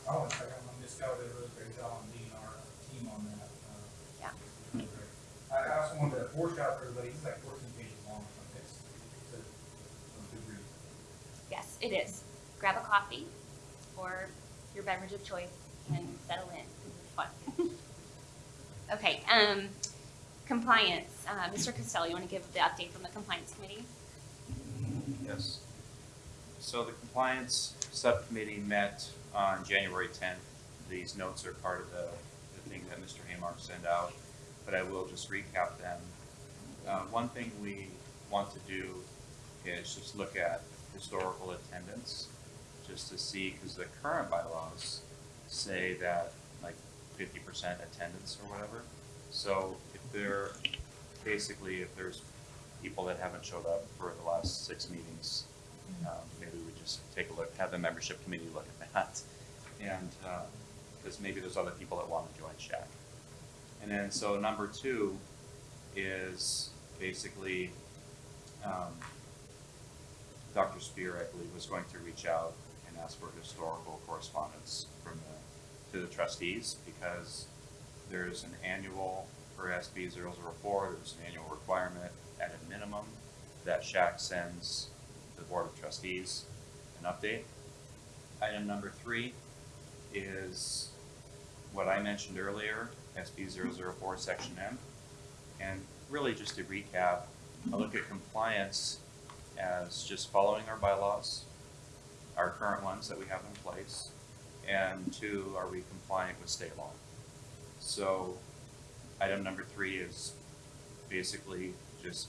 I want to Ms. Keller did a really great job on leading our team on that. uh, Yeah. it was great. I, also wanted to foreshadow for everybody, it's like fourteen pages long, or something. it's, it's a, a good read. Yes, it is. Grab a coffee or your beverage of choice and settle in. Fun. okay, um, compliance. Uh, Mr. Costello, you want to give the update from the compliance committee? Yes. So the compliance subcommittee met on January tenth. These notes are part of the, the thing that Mr. Haymark sent out, but I will just recap them. Uh, one thing we want to do is just look at historical attendance, just to see, because the current bylaws say that like fifty percent attendance or whatever. So if there, basically, if there's people that haven't showed up for the last six meetings, um, maybe we just take a look, have the membership committee look at that. And, because maybe there's other people that want to join SHAC. And then, so number two is basically, um, Dr. Spear, I believe, was going to reach out and ask for historical correspondence from the, to the trustees, because there's an annual, for SB 004, there's an annual requirement at a minimum that SHAC sends the Board of Trustees an update. Item number three is what I mentioned earlier, SB 004, Section M. And really just to recap, I look at compliance as just following our bylaws, our current ones that we have in place, and two, are we compliant with state law? So, item number three is basically just,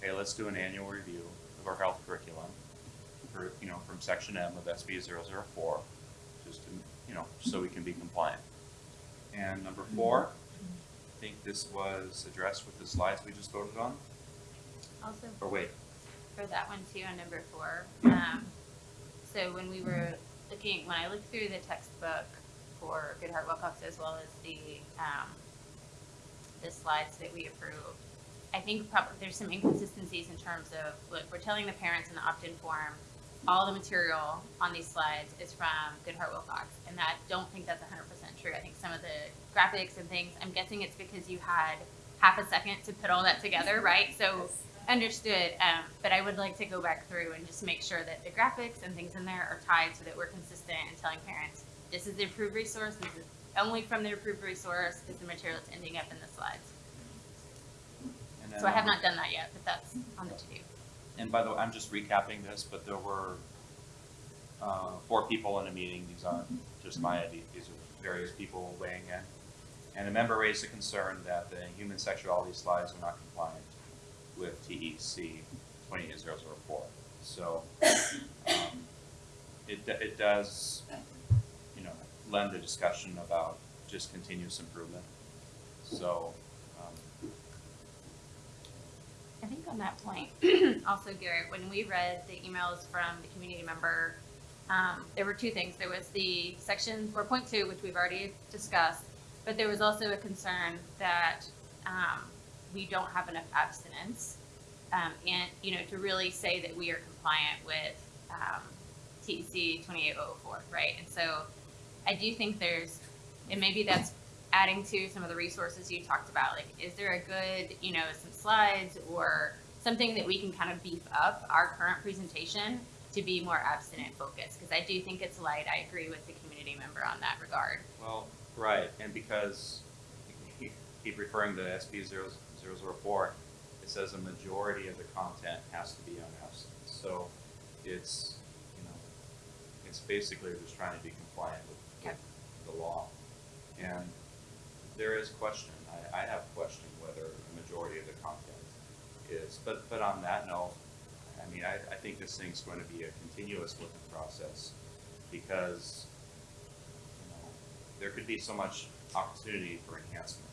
hey, let's do an annual review of our health curriculum for, you know, from section M of SB 004, just to, you know, so we can be compliant. And number four, I think this was addressed with the slides we just voted on, Also, or wait, for that one too, on number four, um, so when we were looking, when I looked through the textbook for Goodheart Willcox as well as the, um, the slides that we approved, I think probably there's some inconsistencies in terms of, look, we're telling the parents in the opt-in form, all the material on these slides is from Goodheart Willcox, and I don't think that's hundred percent true. I think some of the graphics and things, I'm guessing it's because you had half a second to put all that together, right? So, understood, um, but I would like to go back through and just make sure that the graphics and things in there are tied so that we're consistent in telling parents, this is the approved resource, this is only from the approved resource is the material that's ending up in the slides. and then. So I have um, not done that yet, but that's on the to-do. And by the way, I'm just recapping this, but there were uh, four people in a meeting. These aren't just my ideas. These are various people weighing in. And a member raised a concern that the human sexuality slides are not compliant with TEC twenty-eight zero zero four. So, um, it, it does, you know, lend a discussion about just continuous improvement. So, um, I think on that point, *clears throat* also Garrett, when we read the emails from the community member, um, there were two things. There was the section four point two, which we've already discussed, but there was also a concern that, um, we don't have enough abstinence, um, and you know, to really say that we are compliant with um, TEC 28004, right? And so, I do think there's, and maybe that's adding to some of the resources you talked about. Like, is there a good, you know, some slides or something that we can kind of beef up our current presentation to be more abstinent focused? Because I do think it's light. I agree with the community member on that regard. Well, right, and because keep referring to SP zero. There was a report, it says a majority of the content has to be on absence. So it's, you know, it's basically just trying to be compliant with okay. the law. And there is question. I, I have questioned whether a majority of the content is. But, but on that note, I mean, I, I think this thing's going to be a continuous looking process because you know, there could be so much opportunity for enhancement.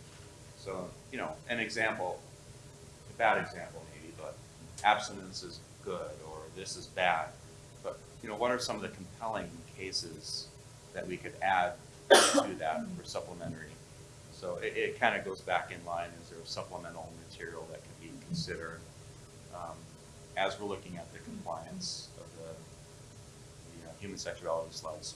So, you know, an example, a bad example maybe, but abstinence is good or this is bad. But, you know, what are some of the compelling cases that we could add to that for supplementary? So it, it kind of goes back in line, is there supplemental material that can be considered um, as we're looking at the compliance of the, human sexuality slides?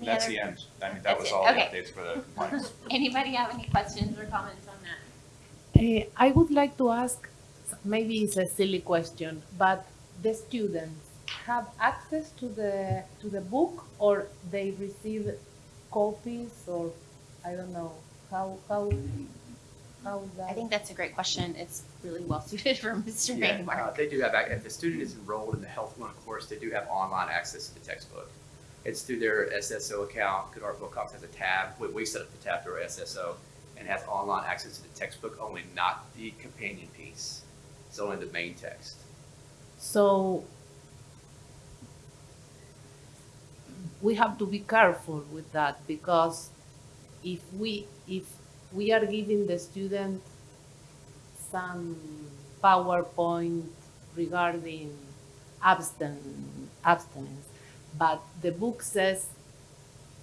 That's other- the end. I mean, that was it. all the updates for the *laughs* compliance. Anybody have any questions or comments on that? Eh, I would like to ask, maybe it's a silly question, but the students have access to the, to the book or they receive copies or, I don't know, how, how, how that? I think that's a great question. It's really well *laughs* suited for Mr. Yeah, uh, they do have, if the student is enrolled in the health one course, they do have online access to the textbook. It's through their SSO account, Good Art Book Cox has a tab, we, we set up the tab through our SSO, and has online access to the textbook only, not the companion piece. It's only the main text. So we have to be careful with that because if we, if we are giving the student some PowerPoint regarding abstin, abstinence, but the book says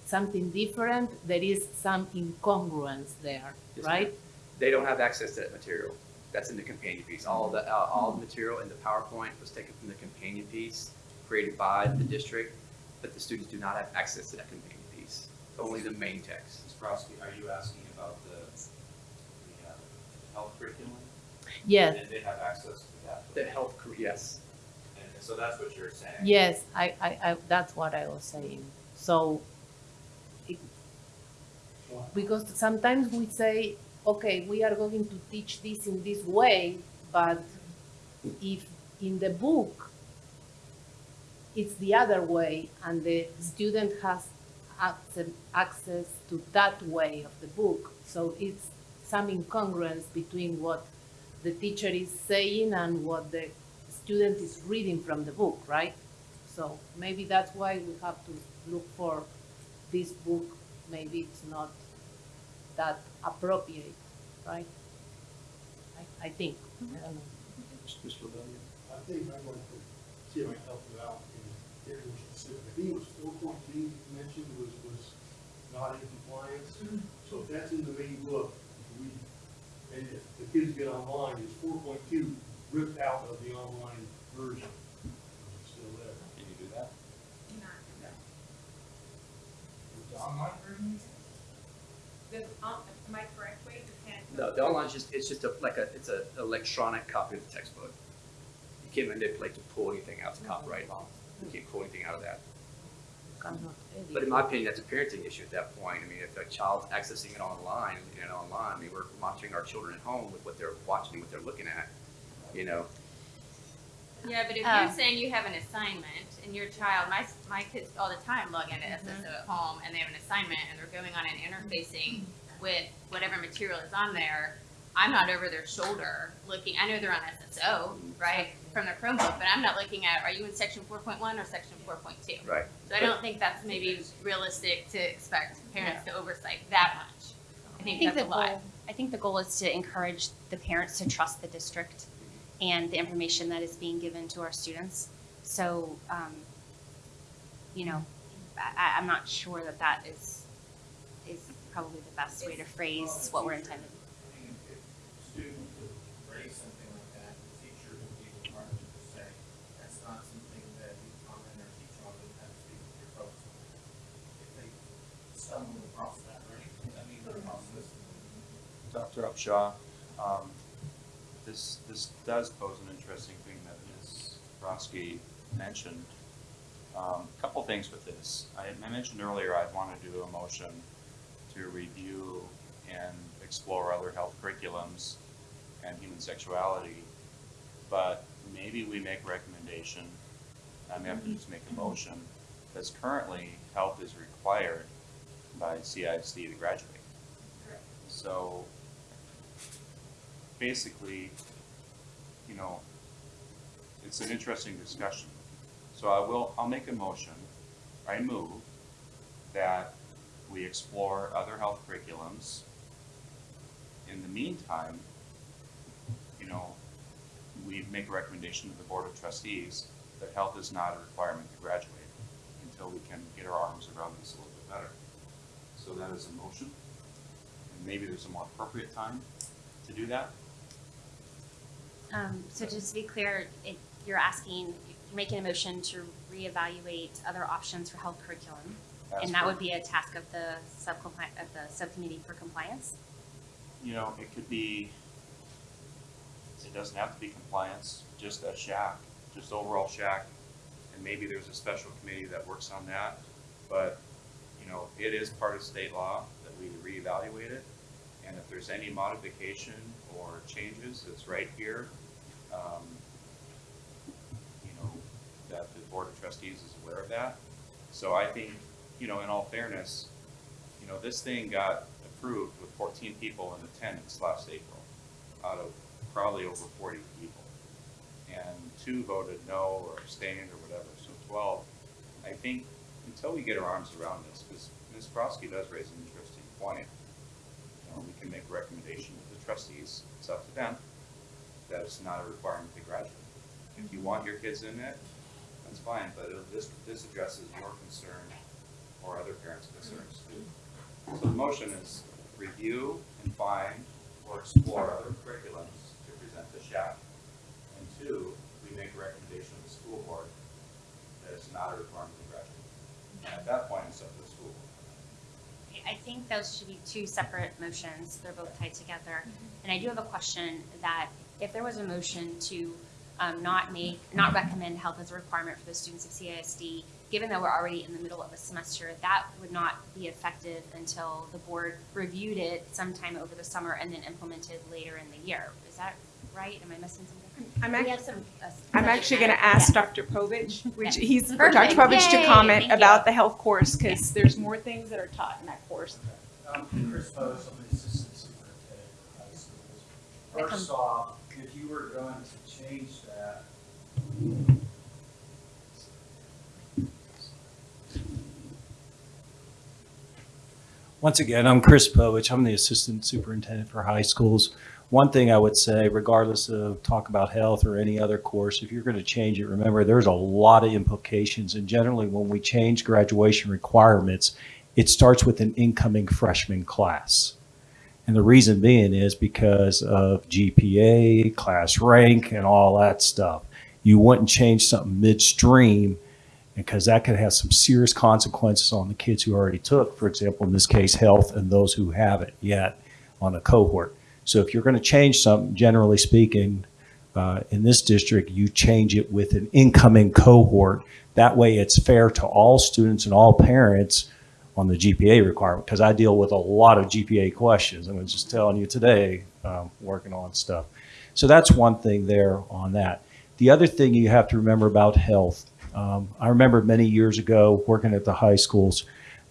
something different, there is some incongruence there, Yes, right? They don't have access to that material. That's in the companion piece. All the, uh, all the material in the PowerPoint was taken from the companion piece created by the district, but the students do not have access to that companion piece, only the main text. Ms. Brodsky, are you asking about the, the uh, health curriculum? Yes, And they have access to that? The health, cur- yes. So that's what you're saying? yes, I, I, I, that's what I was saying. So it, because sometimes we say, okay, we are going to teach this in this way, but if in the book it's the other way and the student has access, access to that way of the book, so it's some incongruence between what the teacher is saying and what the student is reading from the book, right? So maybe that's why we have to look for this book, maybe it's not that appropriate, right? I, I think, mm-hmm. I don't know. I think I'd like to see if I can help you out and get more specific. I think it was four point two you mentioned was, was not in compliance. Mm-hmm. So if that's in the main book, we, and if the kids get online, is four point two ripped out of the online version? Is it still there? Can you do that? The online version? The, um, am I correct, Wade? You can't. No, the online is just, it's just a, like a, it's a electronic copy of the textbook. You can't manipulate to pull anything out, it's copyright law. You can't pull anything out of that. But in my opinion, that's a parenting issue at that point. I mean, if a child's accessing it online, and online, I mean, we're monitoring our children at home with what they're watching, and what they're looking at, you know? Yeah, but if Um, you're saying you have an assignment and your child, my, my kids all the time log into SSO at home and they have an assignment and they're going on and interfacing with whatever material is on there, I'm not over their shoulder looking, I know they're on SSO, right, from their Chromebook, but I'm not looking at, are you in section four point one or section four point two? Right. So I don't think that's maybe realistic to expect parents to oversight that much. I I think think that's the a lot. goal, I think the goal is to encourage the parents to trust the district and the information that is being given to our students. So, um, you know, I, I'm not sure that that is, is probably the best way to phrase what we're intending. Dr. Upshaw, um, this, this does pose an interesting thing that Ms. Brodsky mentioned. Um, a couple things with this. I, I mentioned earlier I'd want to do a motion to review and explore other health curriculums and human sexuality. But maybe we make a recommendation, I may have to just make a motion, because currently health is required by CISD to graduate. So basically, you know, it's an interesting discussion. So I will, I'll make a motion, I move that we explore other health curriculums. In the meantime, you know, we make a recommendation to the Board of Trustees that health is not a requirement to graduate until we can get our arms around this a little bit better. So that is a motion. And maybe there's a more appropriate time to do that. Um, so just to be clear, it, you're asking, you're making a motion to reevaluate other options for health curriculum. As And that would be a task of the subcompli, of the subcommittee for compliance? You know, it could be, it doesn't have to be compliance, just a SHAC, just overall SHAC. And maybe there's a special committee that works on that, but, you know, it is part of state law that we reevaluate it. And if there's any modification or changes, it's right here. Um, You know, that the board of trustees is aware of that. So I think, you know, in all fairness, you know, this thing got approved with fourteen people in attendance last April, out of probably over forty people. And two voted no or abstained or whatever, so twelve. I think until we get our arms around this, because Ms. Brodsky does raise an interesting point. You know, we can make a recommendation to the trustees, it's up to them, that it's not a requirement to graduate. If you want your kids in it, that's fine, but this, this addresses your concern or other parents' concerns too. So the motion is review and find or explore other curriculums to present to SHAC. And two, we make a recommendation to the school board that it's not a requirement to graduate. And at that point, it's up to the school board. I think those should be two separate motions. They're both tied together. And I do have a question that if there was a motion to um, not make, not recommend health as a requirement for the students of CISD, given that we're already in the middle of a semester, that would not be effective until the board reviewed it sometime over the summer and then implemented later in the year. Is that right? Am I missing something? I'm We actually, some, uh, I'm actually going to ask Yeah. Dr. Povich, which Okay. he's, for Dr. Perfect. Povich to comment thank you. about the health course, because there's more things that are taught in that course. Um, Chris Bose, I'm the assistant superintendent for high schools. First off, if you were going to change that, Once again, I'm Chris Povich. I'm the Assistant Superintendent for High Schools. One thing I would say, regardless of talk about health or any other course, if you're going to change it, remember there's a lot of implications. And generally, when we change graduation requirements, it starts with an incoming freshman class. And the reason being is because of GPA, class rank, and all that stuff. You wouldn't change something midstream because that could have some serious consequences on the kids who already took, for example, in this case, health, and those who haven't yet on a cohort. So if you're going to change something, generally speaking, uh, in this district, you change it with an incoming cohort. That way it's fair to all students and all parents on the GPA requirement, because I deal with a lot of GPA questions. I'm just telling you today, um, working on stuff. So that's one thing there on that. The other thing you have to remember about health, um, I remember many years ago working at the high schools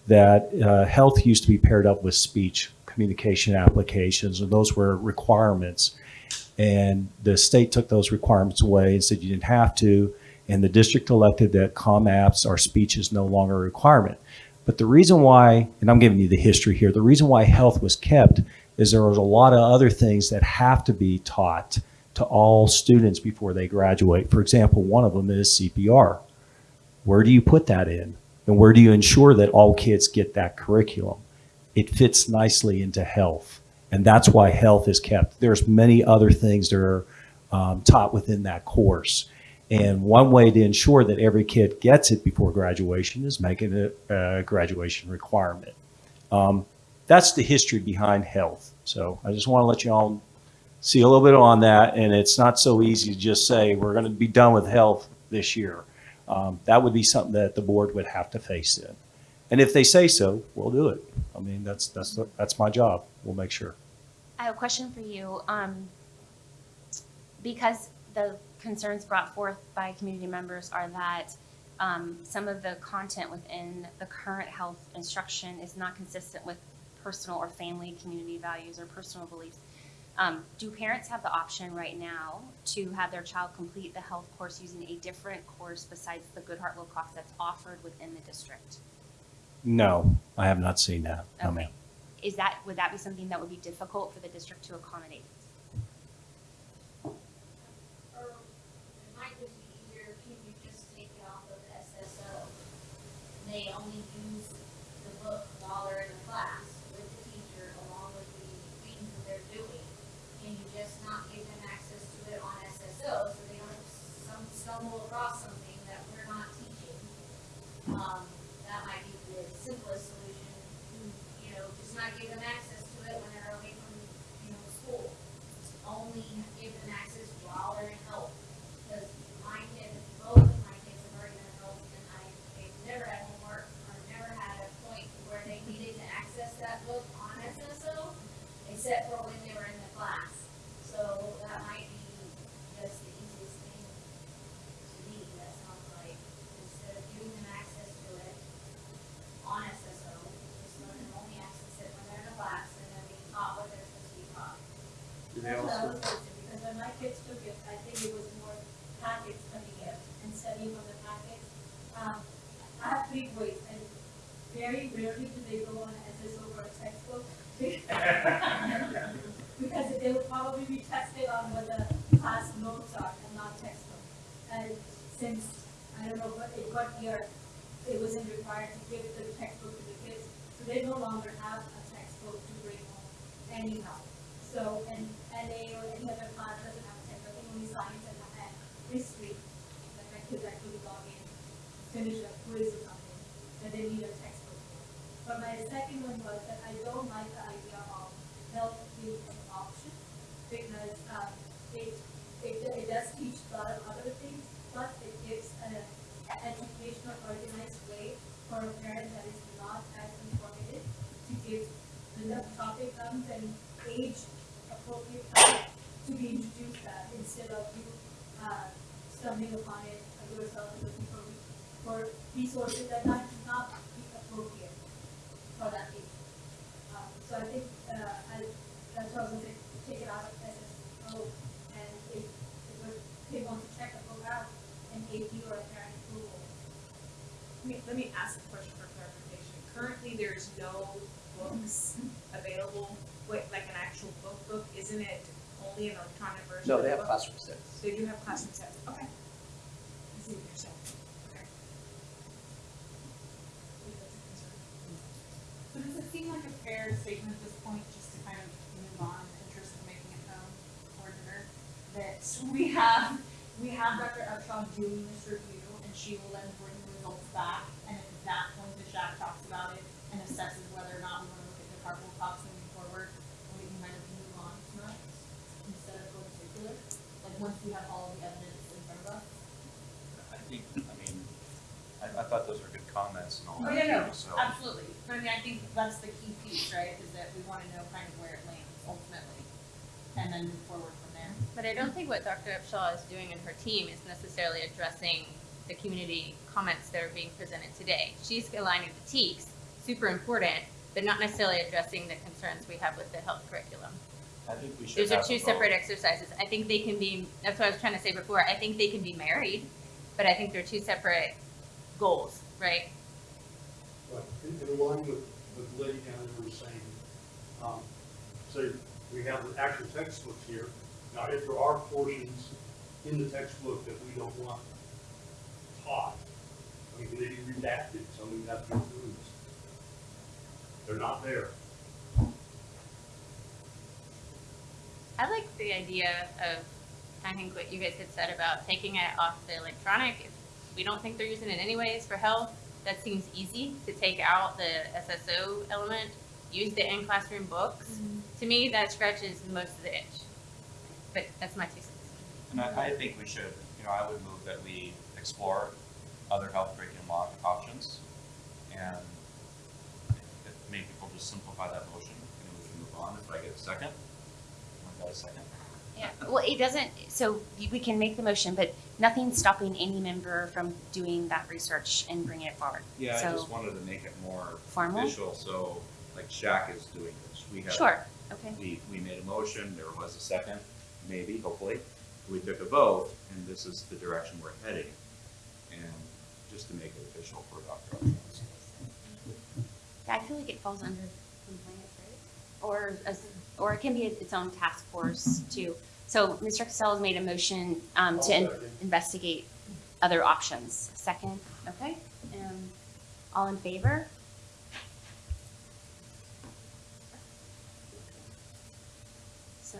that uh, health used to be paired up with speech communication applications, and those were requirements. And the state took those requirements away and said you didn't have to. And the district elected that com apps or speech is no longer a requirement. But the reason why, and I'm giving you the history here, the reason why health was kept is there was a lot of other things that have to be taught to all students before they graduate. For example, one of them is CPR. Where do you put that in? And where do you ensure that all kids get that curriculum? It fits nicely into health. And that's why health is kept. There's many other things that are um, taught within that course. And one way to ensure that every kid gets it before graduation is making it a graduation requirement. Um, that's the history behind health. So I just want to let you all see a little bit on that. And it's not so easy to just say, we're going to be done with health this year. Um, that would be something that the board would have to face in. And if they say so, we'll do it. I mean, that's, that's, that's my job. We'll make sure. I have a question for you. Um, because the concerns brought forth by community members are that um, some of the content within the current health instruction is not consistent with personal or family community values or personal beliefs. Um, do parents have the option right now to have their child complete the health course using a different course besides the Goodheart Willcox that's offered within the district? No, I have not seen that. No, ma'am. Is that, would that be something that would be difficult for the district to accommodate? Or it might just be easier, can you just take it off of SSO? They only use the book while they're in the class with the teacher along with the things that they're doing. Can you just not give them access to it on SSO so they don't some stumble across something that we're not teaching? Um, that might be the simplest solution, you know, just not give them access to it when they're away from, you know, school only give them access while they're in health. Because my kids, both of my kids have already been in health and I, they've never had homework or never had a point where they needed to access that book on SSO, except for when they were in the class. So that might be just the easiest thing to me, that sounds like, instead of giving them access to it on SSO, just let them only access it when they're in the class and then being taught what they're supposed to be taught. Do they That's what I also, was thinking, because when my kids took it, I think it was more packets coming in and studying from the packets. Um, I have three boys, and very rarely do they go on SSO or a textbook. Because they will probably be tested on what the class notes are and not textbook. And since, I don't know what, in what year, it wasn't required to give the textbook to the kids, so they no longer have a textbook to bring home anyhow. So, and NA or any other class doesn't have a textbook, I think only science and and history, like my kids actually log in, finish a quiz or something, that they need a textbook. for. But my second one was that I don't like the idea of an option, because, um, it, it, it does teach a lot of other things, but it gives an educational, organized way for a parent that is not as informative to give the topic comes and age appropriate time to be introduced that instead of you, uh, stumbling upon it yourself looking for, for resources that might not be appropriate for that age. Um, so I think, uh, I, that's why I was gonna take it out of SSO and if, if they want to check a book out, an AP or a parent approval. Let me, let me ask a question for clarification. Currently, there's no books available, with like an actual book book, isn't it only an electronic version? no, they the have book? classroom sets. They do have classroom sets, okay. I see what you're saying, okay. That's a concern. So does it seem like a fair statement at this point, just to kind of move on, in the interest of making it known for dinner, that we have, we have Dr. Upshaw doing this review, and she will then bring the results back, and at that point, the SHAC talks about it and assesses whether or not we wanna look at the carpool costs moving forward, and we can kind of move on tonight, instead of going circular, like, once we have all the evidence in front of us. I think, I mean, I, I thought those were good comments and all Oh, that. yeah, no, So, absolutely. But I mean, I think that's the key piece, right, is that we wanna know kind of where it lands ultimately, and then move forward. But I don't think what Dr. Upshaw is doing and her team is necessarily addressing the community comments that are being presented today. She's aligning the TEKS, super important, but not necessarily addressing the concerns we have with the health curriculum. I think we should Those are two separate exercises. I think they can be, that's what I was trying to say before, I think they can be married, but I think they're two separate goals, right? Right, in, in line with, with Liddy and we were saying, um, so we have the actual textbook here. Now, if there are portions in the textbook that we don't want taught, I mean, they be redacted, so we have to be approved. They're not there. I like the idea of, I think what you guys had said about taking it off the electronic. If we don't think they're using it anyways for health, that seems easy to take out the SSO element, use the in-classroom books. Mm-hmm. To me, that scratches most of the itch. But that's my two cents. And I, I think we should, you know, I would move that we explore other health curriculum op- options. And if if maybe we'll just simplify that motion and we can move on. If I get a second, I got a second. Yeah, well, it doesn't, so we can make the motion, but nothing's stopping any member from doing that research and bringing it forward. Yeah, I So- just wanted to make it more Formal? official, so like SHAC is doing this. We have. Sure, okay. We, we made a motion, there was a second, maybe, hopefully. We took a vote, and this is the direction we're heading. And just to make it official for Dr. Upshaw. Yeah, I feel like it falls under compliance, right? Or, as- or it can be its own task force too. So Mr. Costello has made a motion um, to in- investigate other options. Second, okay? Um, All in favor? So.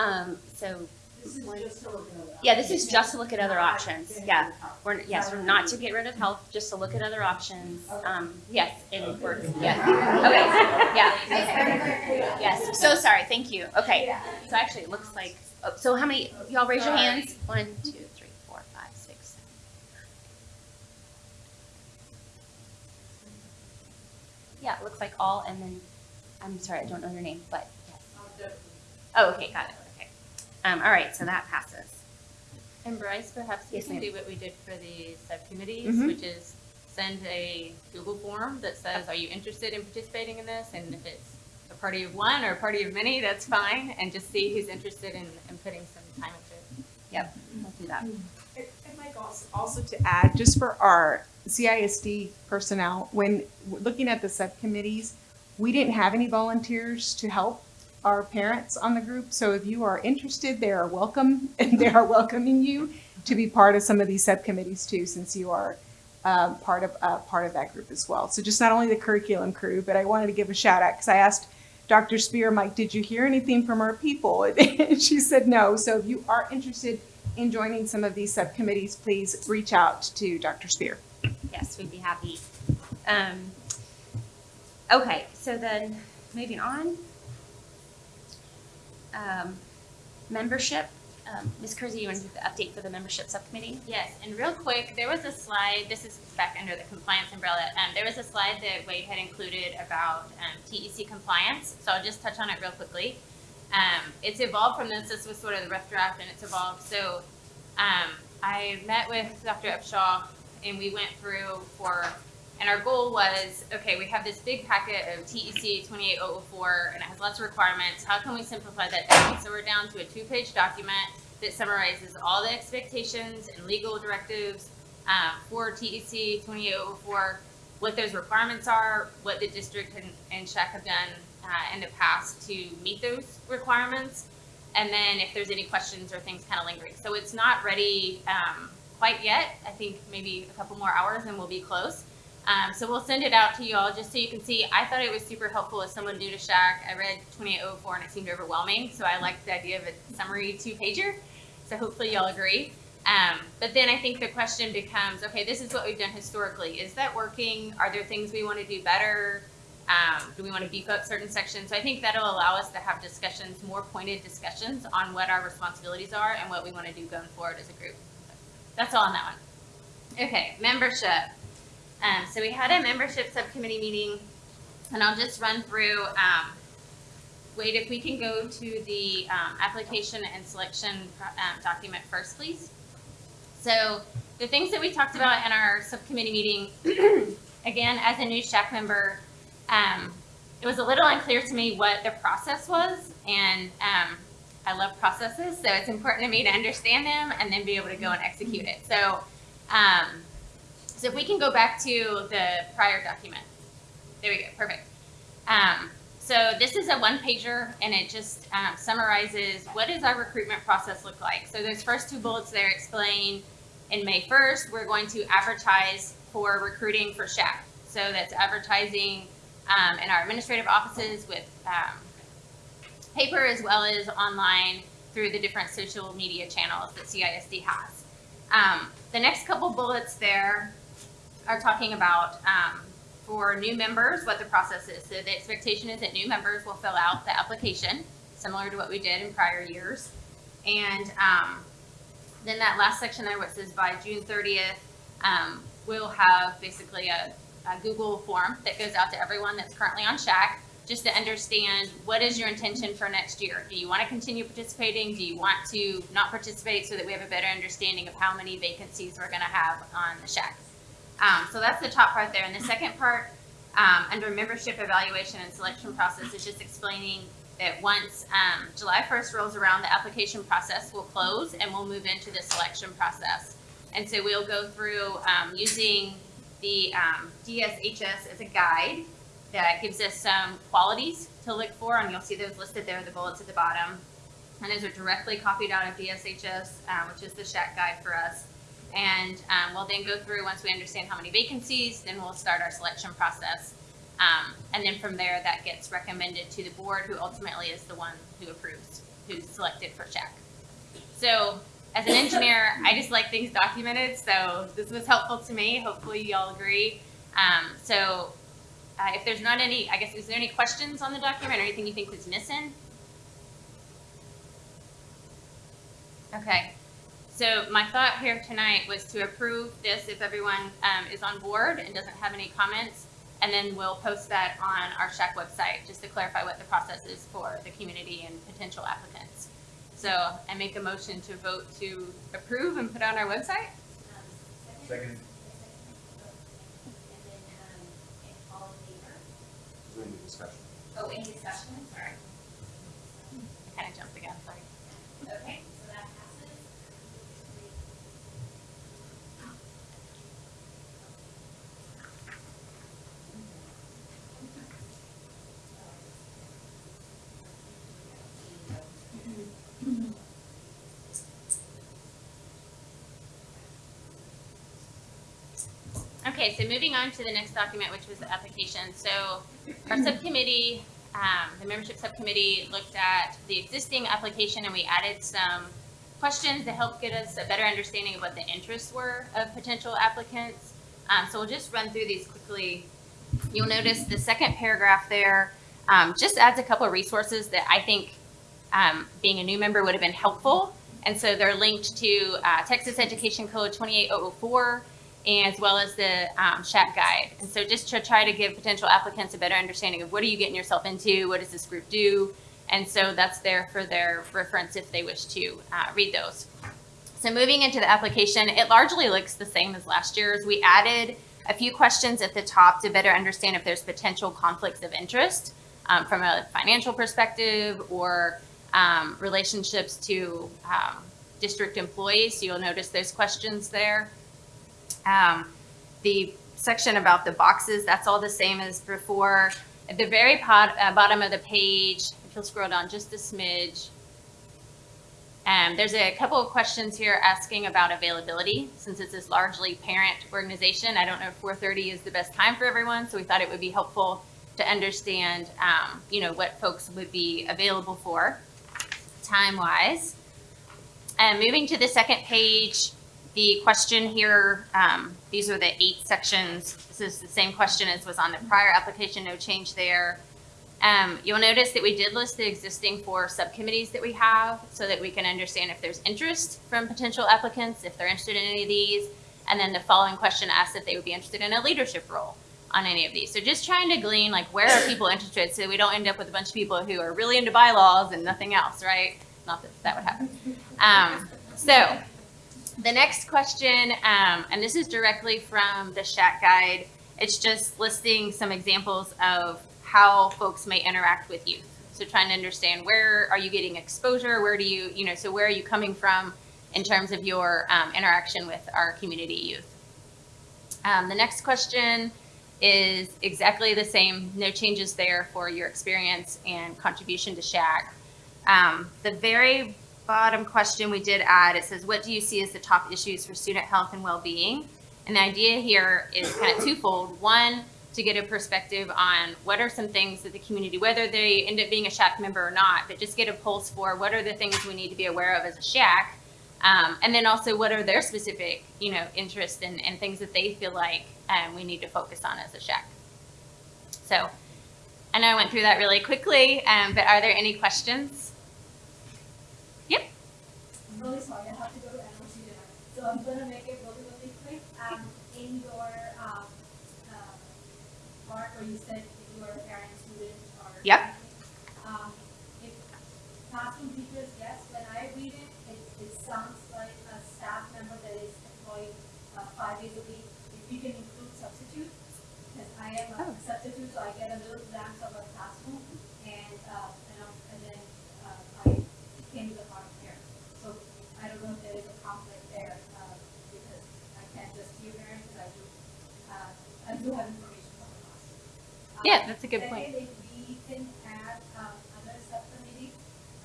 Um, so, This is just to look at other yeah, this is just to look at other options, yeah. rid of health. We're, yes, we're not to get rid of health, just to look at other options. Okay. Um, yes, and we're, yeah, okay, yeah, okay. Yes, so sorry, thank you, okay. So actually, it looks like, oh, so how many, y'all raise your hands? One, two, three, four, five, six, seven. Yeah, it looks like all, and then, I'm sorry, I don't know your name, but, yes. Oh, okay, got it, okay. Um, all right, so that passes. And Bryce, perhaps we Yes, can do what we did for the subcommittees, Mhm. which is send a Google form that says, are you interested in participating in this? And if it's a party of one or a party of many, that's fine, and just see who's interested in, in putting some time into it. Yep, we'll do that. And and Mike, also, also to add, just for our CISD personnel, when looking at the subcommittees, we didn't have any volunteers to help our parents on the group. So if you are interested, they are welcome, *laughs* and they are welcoming you to be part of some of these subcommittees too, since you are um, part of, uh, part of that group as well. So just not only the curriculum crew, but I wanted to give a shout out, because I asked Dr. Spear, Mike, did you hear anything from our people? *laughs* And she said no. So if you are interested in joining some of these subcommittees, please reach out to Dr. Spear. Yes, we'd be happy. Um, okay, so then moving on. Um, membership, um, Ms. Kersey, you want to do the update for the membership subcommittee? Yes, and real quick, there was a slide, this is back under the compliance umbrella, um, there was a slide that Wade had included about, um, TEC compliance, so I'll just touch on it real quickly. Um, it's evolved from this, this was sort of the rough draft and it's evolved, so, um, I met with Dr. Upshaw and we went through for, and our goal was, okay, we have this big packet of TEC twenty-eight oh oh four and it has lots of requirements, how can we simplify that down? So we're down to a two-page document that summarizes all the expectations and legal directives um, for TEC 2804, what those requirements are, what the district and, and have done uh, in the past to meet those requirements, and then if there's any questions or things kind of lingering. So it's not ready um, quite yet. I think maybe a couple more hours and we'll be close. Um, so we'll send it out to you all just so you can see. I thought it was super helpful as someone new to SHAC. I read 2804 and it seemed overwhelming, so I liked the idea of a summary two pager. So hopefully y'all agree. Um, but then I think the question becomes, okay, this is what we've done historically. Is that working? Are there things we want to do better? Um, do we want to beef up certain sections? So I think that'll allow us to have discussions, more pointed discussions on what our responsibilities are and what we want to do going forward as a group. That's all on that one. Okay, membership. Um, so we had a membership subcommittee meeting, and I'll just run through um, if we can go to the um, application and selection um, document first, please. So the things that we talked about in our subcommittee meeting, *clears throat* again, as a new SHAC member, um, it was a little unclear to me what the process was, and um, I love processes, so it's important to me to understand them and then be able to go and execute it. So, so if we can go back to the prior document. There we go, perfect. Um, so this is a one pager and it just um, summarizes what does our recruitment process look like. So those first two bullets there explain in May 1st, we're going to advertise for recruiting for SHAC. So that's advertising um, in our administrative offices with um, paper as well as online through the different social media channels that CISD has. Um, the next couple bullets there are talking about um, for new members what the process is. So the expectation is that new members will fill out the application, similar to what we did in prior years. And um, then that last section there, which says by June 30th, um, we'll have basically a, a Google form that goes out to everyone that's currently on SHAC just to understand what is your intention for next year. Do you want to continue participating? Do you want to not participate so that we have a better understanding of how many vacancies we're going to have on the SHAC? Um, so that's the top part there. And the second part, um, under membership evaluation and selection process, is just explaining that once um, July 1st rolls around, the application process will close and we'll move into the selection process. And so we'll go through um, using the um, DSHS as a guide that gives us some qualities to look for, and you'll see those listed there, the bullets at the bottom. And those are directly copied out of DSHS, uh, which is the SHAC guide for us. And um, we'll then go through, once we understand how many vacancies, then we'll start our selection process. Um, and then from there, that gets recommended to the board, who ultimately is the one who approves, who's selected for SHAC. So as an engineer, *laughs* I just like things documented, so this was helpful to me. Hopefully you all agree. Um, so uh, if there's not any, I guess, is there any questions on the document or anything you think is missing? Okay. So my thought here tonight was to approve this if everyone um, is on board and doesn't have any comments, and then we'll post that on our SHAC website just to clarify what the process is for the community and potential applicants. So I make a motion to vote to approve and put on our website. Second. then, um, if all in favor? Any discussion? Oh, any discussion, sorry. I kind of jumped the gun, sorry. Okay, so that passes. Okay, so moving on to the next document, which was the application. So our subcommittee, um, the membership subcommittee looked at the existing application and we added some questions to help get us a better understanding of what the interests were of potential applicants. Um, so we'll just run through these quickly. You'll notice the second paragraph there um, just adds a couple of resources that I think um, being a new member would have been helpful. And so they're linked to uh, Texas Education Code 28004 as well as the um, guide. And so just to try to give potential applicants a better understanding of what are you getting yourself into, what does this group do? And so that's there for their reference if they wish to uh, read those. So moving into the application, it largely looks the same as last year's. We added a few questions at the top to better understand if there's potential conflicts of interest um, from a financial perspective or um, relationships to um, district employees. So you'll notice those questions there. Um, the section about the boxes, that's all the same as before. At the very pot, uh, bottom of the page, if you'll scroll down just a smidge, um, there's a couple of questions here asking about availability. Since this is largely parent organization, I don't know if 4.30 is the best time for everyone, so we thought it would be helpful to understand, um, you know, what folks would be available for time-wise. And moving to the second page, the question here, um, these are the eight sections. This is the same question as was on the prior application, no change there. Um, you'll notice that we did list the existing four subcommittees that we have so that we can understand if there's interest from potential applicants, if they're interested in any of these. And then the following question asks if they would be interested in a leadership role. on any of these. So just trying to glean like where are people interested so we don't end up with a bunch of people who are really into bylaws and nothing else, right? Not that that would happen. Um, so the next question, um, and this is directly from the SHAC Guide. It's just listing some examples of how folks may interact with youth. So trying to understand where are you getting exposure? Where do you, you know, so where are you coming from in terms of your um, interaction with our community youth? Um, the next question is exactly the same, no changes there for your experience and contribution to SHAC. Um, the very bottom question we did add, it says, what do you see as the top issues for student health and well-being? And the idea here is kind of twofold. One, to get a perspective on what are some things that the community, whether they end up being a SHAC member or not, but just get a pulse for what are the things we need to be aware of as a SHAC. Um, and then also what are their specific, you know, interests and, and things that they feel like um, we need to focus on as a SHAC. So I know I went through that really quickly, um, but are there any questions? Really sorry, I have to go to NOC dinner, so I'm gonna make it really, really quick. Um, in your, um, uh, part where you said if you are a parent, student, or. Yep. Um, if classroom teachers, yes, when I read it, it, it sounds like a staff member that is employed, uh, five days a week. If you can include substitutes, because I am a Oh. substitute, so I get a little glance of a classroom, and, uh, and, I'm- and then, uh, I came to the part here. So I don't know if there is a conflict there, uh, because I can't just see a parent, because I do, uh, I do have information from the class. Um, Yeah, that's a good point. Second, if we can add, um, other subcommittee,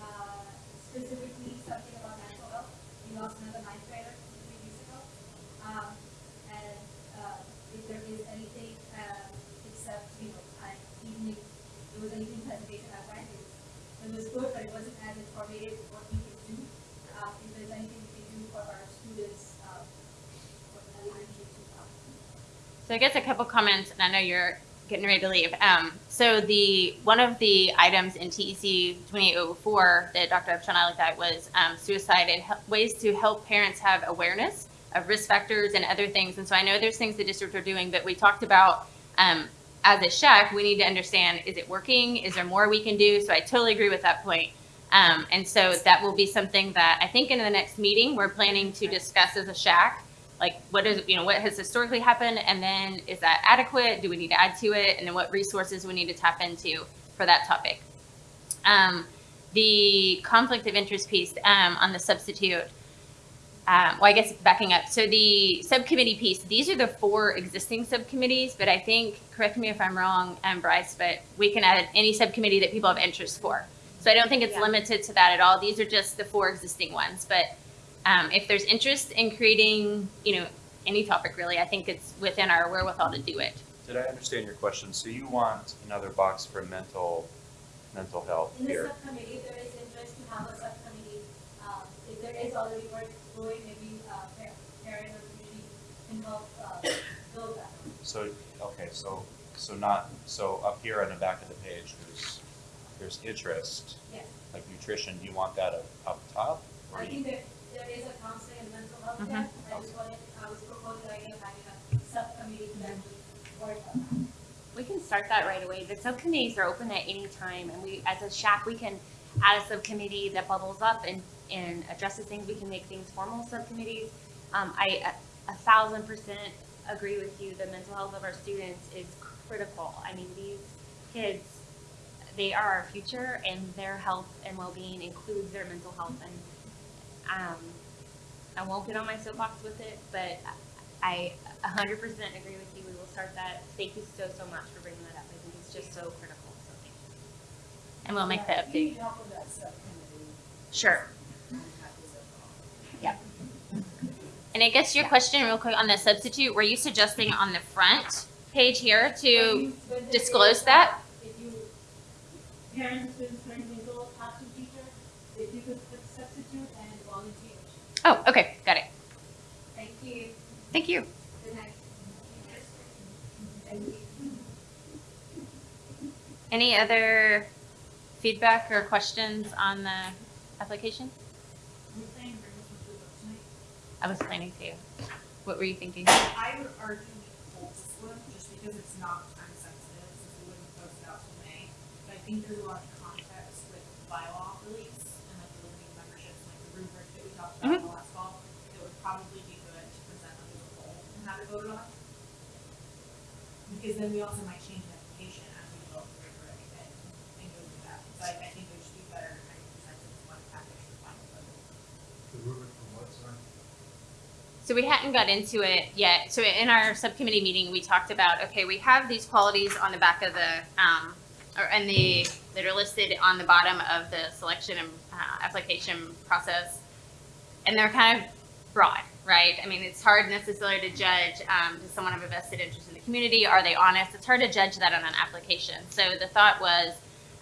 uh, specifically something about mental health. We lost another ninth grader three weeks ago. Um, and, uh, if there is anything, uh, except, you know, I, even if there was anything presentation I read, it was, it was good, but it wasn't as informative what we can do. Uh, if there's anything we can do for our students, uh, for the leadership to, uh, So I guess a couple comments, and I know you're getting ready to leave. Um, so the one of the items in TEC 2804 that Dr. Upshaw looked at was um, suicide and ways to help parents have awareness of risk factors and other things. And so I know there's things the district are doing, but we talked about um, as a SHAC, we need to understand: is it working? Is there more we can do? So I totally agree with that point. Um, and so that will be something that I think in the next meeting we're planning to discuss as a SHAC like what is you know what has historically happened and then is that adequate? Do we need to add to it? And then what resources we need to tap into for that topic? Um, the conflict of interest piece um, on the substitute um, well i guess backing up. So the subcommittee piece these are the four existing subcommittees but i think correct me if i'm wrong um, bryce but we can add any subcommittee that people have interest for. So i don't think it's Yeah. limited to that at all. These are just the four existing ones but um, if there's interest in creating, you know, any topic really, I think it's within our wherewithal to do it. Did I understand your question? So you want another box for mental, mental health In the here? subcommittee, there is interest to have a subcommittee, um, if there is already work going, maybe, uh, pa- parent or community can help, uh, build that. So, okay, so, so not, so up here on the back of the page, there's, there's interest, Yes, like nutrition, do you want that up, up top? Or I think that there is a counseling and mental health Mhm. there, I just wanted, I was proposing the idea of having a subcommittee work on We can start that right away. The subcommittees are open at any time, and we, as a SHAC, we can add a subcommittee that bubbles up and, and addresses things. We can make things formal subcommittees. Um, I, a a thousand percent agree with you. The mental health of our students is critical. I mean, these kids, they are our future, and their health and well-being includes their mental health. And um, I won't get on my soapbox with it, but I hundred percent agree with you. We will start that. Thank you so, so much for bringing that up. I think it's just so critical. So thank you. And we'll make the update. help with that subcommittee. Sure. And I guess your question real quick on the substitute, were you suggesting on the front page here to, disclose that? If you, parents, students, parents, enroll, classroom teacher, if you could put substitute and volunteers. Oh, okay, got it. Thank you. Thank you. Good night. Thank you. Any other feedback or questions on the application? We're planning to bring this one to the vote tonight. I was planning to. What were you thinking? I would argue we hold this one, just because it's not time sensitive, since we wouldn't post it out till May. But I think there's a lot of context with bylaw release and like the limiting memberships, like the rubric that we talked about mm-hmm. in the last fall. It would probably be good to present under the whole and have it voted on. Because then we also might change the application as we vote the rubric and, and go through that. So I, I think it would just be better kind of present it as one package for final vote. The rubric for what, sorry? So we hadn't got into it yet. So in our subcommittee meeting, we talked about, okay, we have these qualities on the back of the, um, or, and the, that are listed on the bottom of the selection and, uh, application process. And they're kind of broad, right? I mean, it's hard necessarily to judge, um, does someone have a vested interest in the community? Are they honest? It's hard to judge that on an application. So the thought was,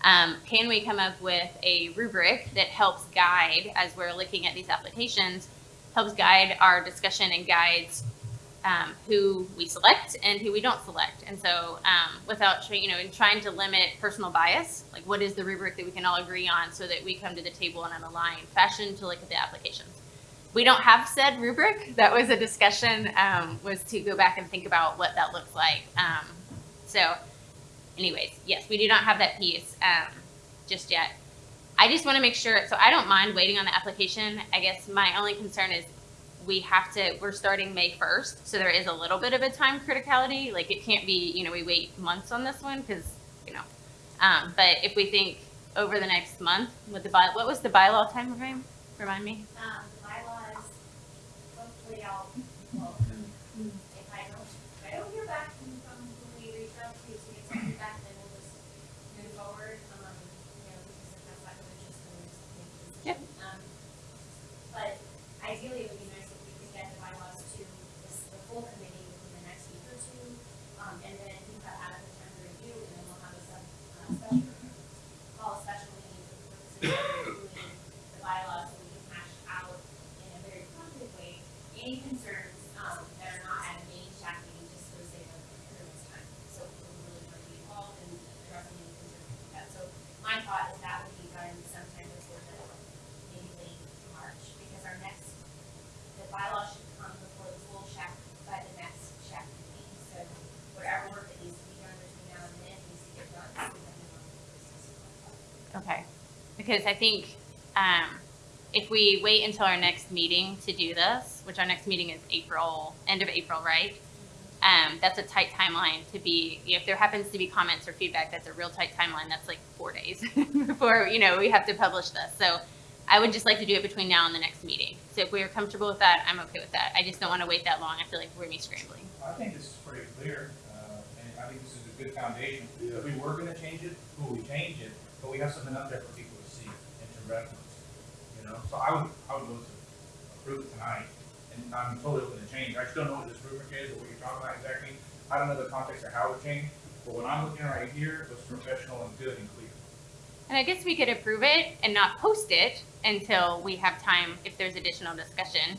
um, can we come up with a rubric that helps guide as we're looking at these applications, helps guide our discussion and guides um, who we select and who we don't select. And so, um, without you know, in trying to limit personal bias, like what is the rubric that we can all agree on, so that we come to the table in an aligned fashion to look at the applications. We don't have said rubric. That was a discussion. Um, was to go back and think about what that looks like. Um, so, anyways, yes, we do not have that piece um, just yet. I just want to make sure, so I don't mind waiting on the application. I guess my only concern is we have to, we're starting May 1st, so there is a little bit of a time criticality. Like it can't be, you know, we wait months on this one because, you know. Um, but if we think over the next month with the by, what was the bylaw time frame? Remind me. Um, the bylaws, hopefully I'll, well, if I don't, if I don't hear back from, from who we reach out to, to get some feedback, then we'll just move forward, um, you know, because if that's not of interest, then we'll just make a decision. Yep. Um, but ideally, it would be nice if we could get the bylaws to this, the full committee within the next week or two, um, and then we've got adequate time to review, and then we'll have a sub, uh, special, call a special meeting for the purposes of reviewing the bylaws, so we can hash out in a very positive way, any concerns, um, that are not at a main SHAC meeting, just for the sake of everyone's time. So we really want to be involved in addressing any concerns like that. So my thought is that would be done sometime before the, maybe late March, because our next, the bylaw should come before the full SHAC by the next SHAC meeting. So whatever work that needs to be done between now and then needs to get done, so that we don't have Okay. Because I think um, if we wait until our next meeting to do this, which our next meeting is April, end of April, right? Um, that's a tight timeline to be, if there happens to be comments or feedback, that's a real tight timeline. That's like four days *laughs* before, you know, we have to publish this. So I would just like to do it between now and the next meeting. So if we are comfortable with that, I'm okay with that. I just don't want to wait that long. I feel like we're gonna be scrambling. I think this is pretty clear, uh, and I think this is a good foundation. Yeah. If we were gonna change it, who we change it, but we have something up there for people reference, you know? So I would, I would vote to approve it tonight, and I'm totally open to change. I don't know what this rubric is or what you're talking about exactly. I don't know the context of how it changed, but what I'm looking at right here was professional and good and clear. And I guess we could approve it and not post it until we have time if there's additional discussion.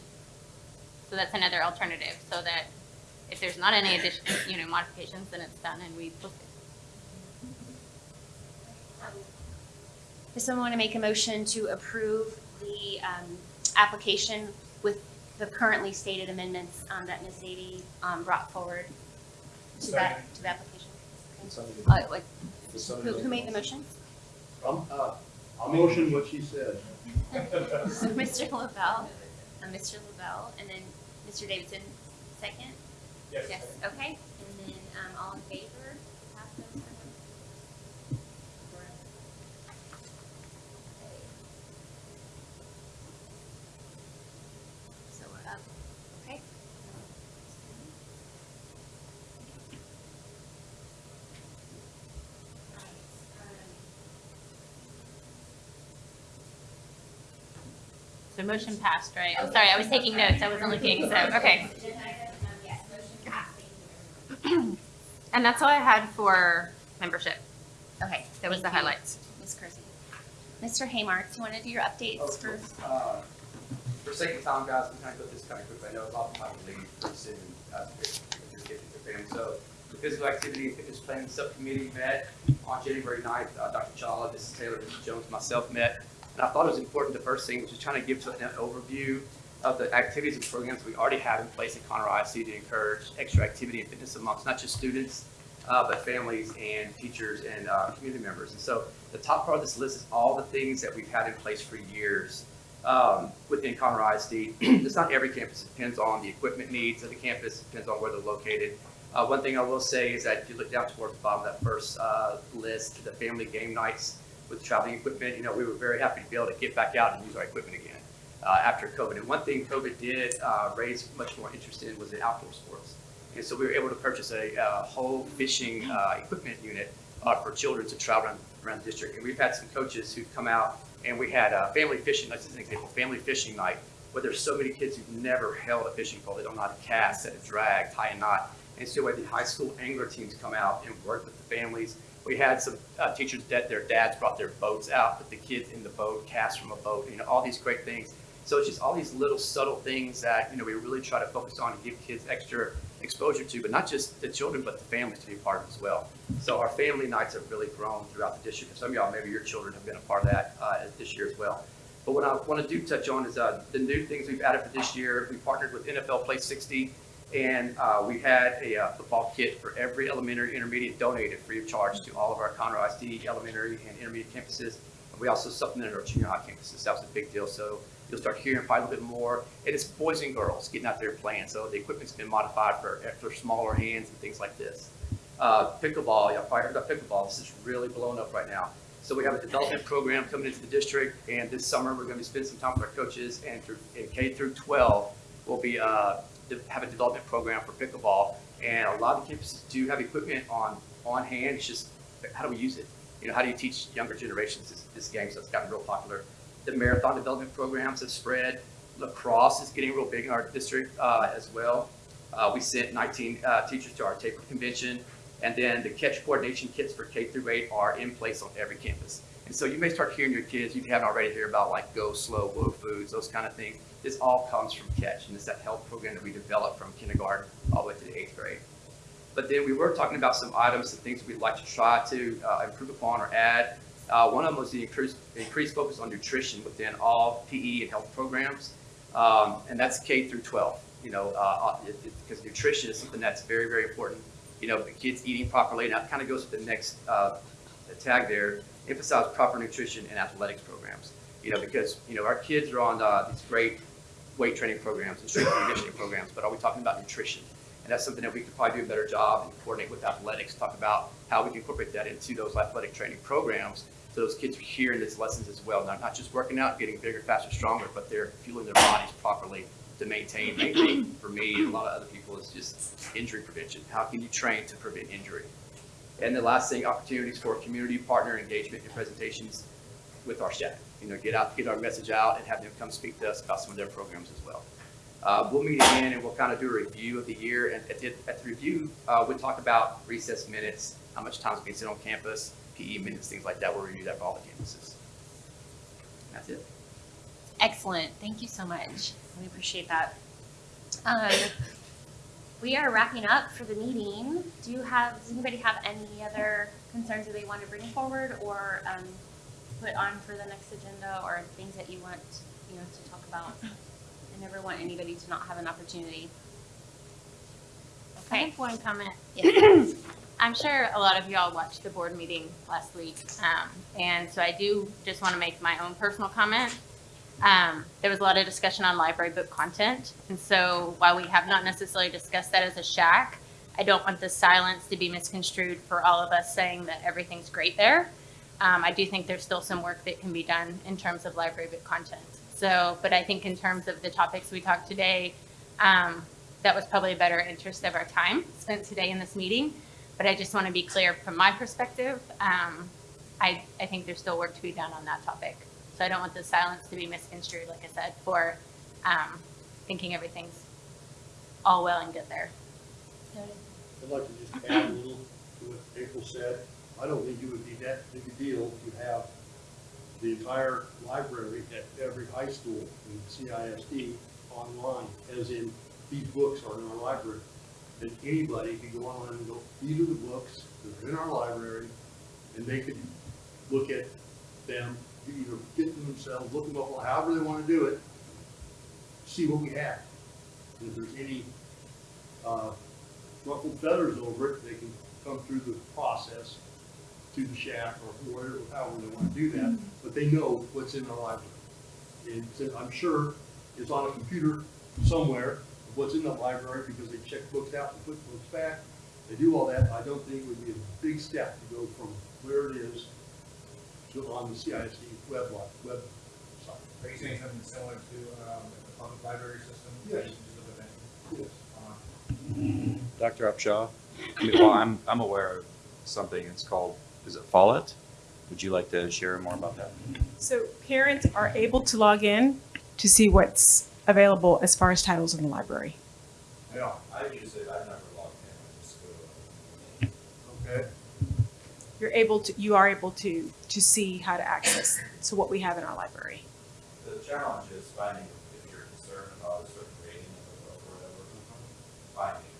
So that's another alternative, so that if there's not any additional, you know, modifications, then it's done and we post it. Does someone want to make a motion to approve the um, application with the currently stated amendments um, that Ms. Zadie um, brought forward to that, to the application? Uh, what- Who who made the motion? I'm, uh, I'll motion what she said. *laughs* So Mr. Lavelle, uh, Mr. Lavelle, and then Mr. Davidson, second? Yes, okay. And then um, all in favor? So motion passed, right? I'm sorry, I was taking notes. I wasn't looking, so, okay. Agenda item, yes, motion passed, thank you very much. And that's all I had for membership. Okay. That was the thank you, highlights. Ms. Kersey. Mr. Haymark, do you want to do your updates for? Uh, For sake of time, guys, I'm trying to put this kind of quick. I know a lot of them have to leave pretty soon, uh, to get to get to their family. So the physical activity and fitness planning subcommittee met on January 9th. Uh, Dr. Chawla, Mrs. Taylor, Mrs. Jones, myself met. And I thought it was important, the first thing was just trying to give an overview of the activities and programs we already have in place at Conroe ISD to encourage extra activity and fitness amongst not just students uh, but families and teachers and uh, community members. And so the top part of this list is all the things that we've had in place for years um, within Conroe ISD. *clears throat* it's not every campus. It depends on the equipment needs of the campus. It depends on where they're located. Uh, one thing I will say is that if you look down towards the bottom of that first uh, list, the family game nights with traveling equipment, you know, we were very happy to be able to get back out and use our equipment again uh, after COVID. And one thing COVID did uh, raise much more interest in was the outdoor sports. And so we were able to purchase a, uh whole fishing uh, equipment unit uh, for children to travel around, around the district. And we've had some coaches who've come out and we had uh, family fishing, that's an example, family fishing night, where there's so many kids who've never held a fishing pole. They don't know how to cast, set a drag, tie a knot. And so we had the high school angler teams come out and work with the families. We had some uh, teachers that their dads brought their boats out, put the kids in the boat, cast from a boat, you know, all these great things. So it's just all these little subtle things that, you know, we really try to focus on and give kids extra exposure to, but not just the children, but the families to be part of as well. So our family nights have really grown throughout the district. Some of y'all, maybe your children have been a part of that uh, this year as well. But what I want to do touch on is uh, the new things we've added for this year. We partnered with NFL Play 60, and uh, we had a uh, football kit for every elementary, intermediate donated free of charge to all of our Conroe ISD elementary and intermediate campuses. We also supplemented our junior high campuses. That was a big deal. So you'll start hearing probably a little bit more. And it's boys and girls getting out there playing. So the equipment's been modified for, for smaller hands and things like this. Uh, pickleball, y'all probably heard about pickleball. This is really blowing up right now. So we have a development program coming into the district, and this summer we're going to spend some time with our coaches, and through in K through 12, we'll be uh, have a development program for pickleball. And a lot of campuses do have equipment on on hand. It's just how do we use it? You know, how do you teach younger generations this, this game? So it's gotten real popular. The marathon development programs have spread. Lacrosse is getting real big in our district uh, as well. Uh, we sent 19 uh, teachers to our TAHPERD convention. And then the catch coordination kits for K through 8 are in place on every campus. And so you may start hearing your kids, you haven't already heard about like Go Slow, Whoa Foods, those kind of things. This all comes from Catch, and it's that health program that we developed from kindergarten all the way to the eighth grade. But then we were talking about some items and things we'd like to try to uh, improve upon or add. Uh, one of them was the increased, increased focus on nutrition within all PE and health programs, um, and that's K through 12. You know, uh, because nutrition is something that's very, very important you know, the kids eating properly. And that kind of goes to the next uh, tag there, emphasize proper nutrition and athletics programs. You know, because, you know, our kids are on uh, these great weight training programs and strength conditioning programs, but are we talking about nutrition? And that's something that we could probably do a better job and coordinate with athletics, talk about how we can incorporate that into those athletic training programs so those kids are hearing these lessons as well. Not, not just working out, getting bigger, faster, stronger, but they're fueling their bodies properly to maintain, maintain for me and a lot of other people is just injury prevention. How can you train to prevent injury? And the last thing, opportunities for community partner engagement and presentations with our staff. You know, get out, get our message out and have them come speak to us about some of their programs as well. Uh, we'll meet again and we'll kind of do a review of the year. And at the, at the review, uh, we'll talk about recess minutes, how much time is being spent on campus, PE minutes, things like that. We'll review that for all the campuses. That's it. Excellent. Thank you so much. We appreciate that. Um, we are wrapping up for the meeting. Do you have, does anybody have any other concerns that they want to bring forward or um, put on for the next agenda or things that you want, you know, to talk about? I never want anybody to not have an opportunity. I Okay. have one comment. *clears throat* Yeah. I'm sure a lot of y'all watched the board meeting last week. Um, and so I do just want to make my own personal comment. Um, there was a lot of discussion on library book content. And so while we have not necessarily discussed that as a SHAC, I don't want the silence to be misconstrued for all of us saying that everything's great there. Um, I do think there's still some work that can be done in terms of library book content. So, but I think in terms of the topics we talked today, um, that was probably a better interest of our time spent today in this meeting. But I just want to be clear from my perspective, um, I, I think there's still work to be done on that topic. So I don't want the silence to be misconstrued, like I said, for um, thinking everything's all well and good there. I'd like to just add a little to what April said. I don't think it would be that big a deal to have the entire library at every high school in CISD online, as in, these books are in our library. And anybody could go online and go, these are the books that are in our library, and they could look at them, either get them themselves, look them up, however they want to do it, see what we have. And if there's any, uh, ruffled feathers over it, they can come through the process to the SHAC or wherever, however they want to do that, but they know what's in the library. And I'm sure it's on a computer somewhere, what's in the library, because they check books out and put books back. They do all that. I don't think it would be a big step to go from where it is on the CISD web, li- web site. Are you saying something similar to, um, the public library system? Yes. Just with the Yes. on- Dr. Upshaw, I mean, well, I'm, I'm aware of something, it's called, is it Follett? Would you like to share more about that? So parents are able to log in to see what's available as far as titles in the library. No, I use it, I've never logged in, I just go to. Okay? You're able to, you are able to, to see how to access, so what we have in our library. The challenge is finding, if you're concerned about a certain rating of a book or whatever, finding.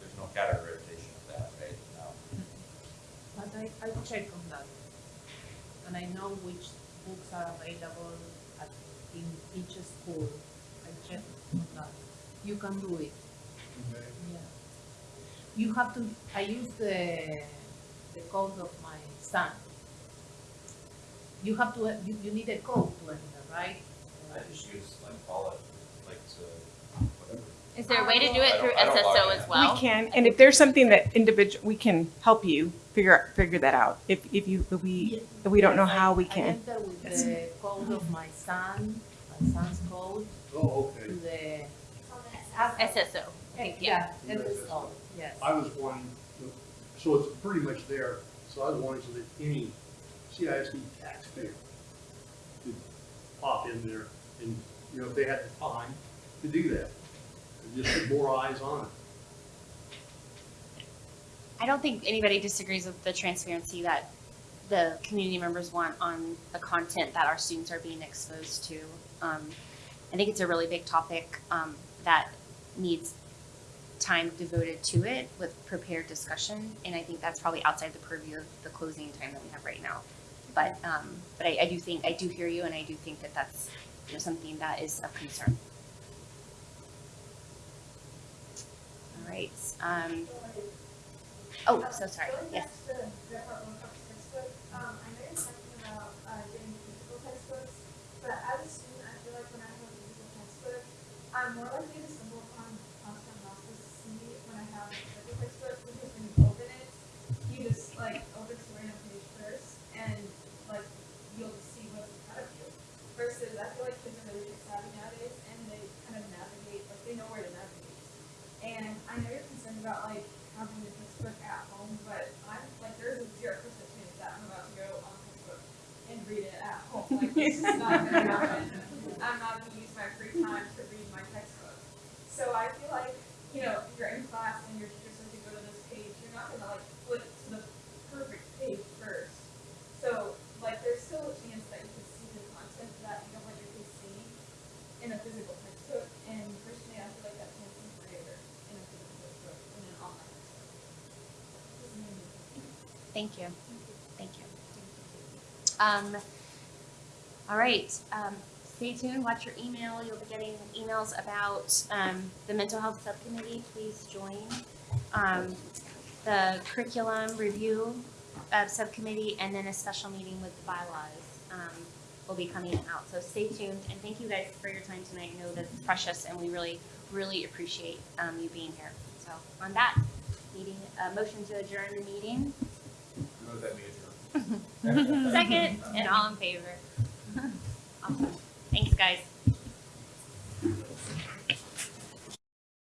There's no categorization of that right now. But I, I check on that. And I know which books are available at, in each school. I check on that. You can do it, Okay. yeah. You have to, I use the, the code of my son. You have to, you, you need a code to enter, right? I just use like Follett, like to, whatever. Is there a way to do it I through don't- I don't log SSO in. as well? We can, and if there's something that individual, we can help you figure, figure that out. If, if you, if we, if we don't know how we I can. enter with the code of my son, my son's code, Oh, to okay. the. It's on the S. SSO. Yeah, Yeah. and the yes. I was wanting, so it's pretty much there, so I was wanting so that any CISD taxpayer could pop in there and, you know, if they had the time to do that. And just put more eyes on it. I don't think anybody disagrees with the transparency that the community members want on the content that our students are being exposed to. Um, I think it's a really big topic um, that needs time devoted to it with prepared discussion, and I think that's probably outside the purview of the closing time that we have right now. But um, but I, I do think I do hear you, and I do think that that's you know, something that is of concern. All right. Um, oh, so sorry. Yes. back to the part one about textbook, um, I know you're talking about, uh, getting physical textbooks, but as a student, I feel like when I have a physical textbook, I'm more likely to stumble upon content I'm not supposed to see when I have a physical textbook, because when you open it, you just, like, open to a random page first, and, like, you'll just see what's in front of you. Versus, I feel like kids are really tech savvy nowadays, and they kind of navigate, like, they know where to navigate. And I know you're concerned about like having the textbook at home, but I'm like, there's a zero percent chance that I'm about to go on Facebook and read it at home. Like, it's not gonna happen. I'm not gonna use my free time to read my textbook. So I feel like, you know, if you're in class and your teacher says to go to this page, you're not gonna like flip to the perfect page first. So, like, there's still a chance that you could see the content that you don't want your kids seeing in a physical textbook, and personally, I feel like that chance is greater in a physical textbook than an online textbook. An opinion. Thank you. Thank you. Um, all right, um, stay tuned, watch your email. You'll be getting emails about, um, the mental health subcommittee. Please join. Um, the curriculum review, uh, subcommittee, and then a special meeting with the bylaws, um, will be coming out. So stay tuned, and thank you guys for your time tonight. I know that it's precious, and we really, really appreciate, um, you being here. So on that, meeting, uh, motion to adjourn the meeting. Move that we. *laughs* *laughs* Second, and all in favor. Thanks, guys.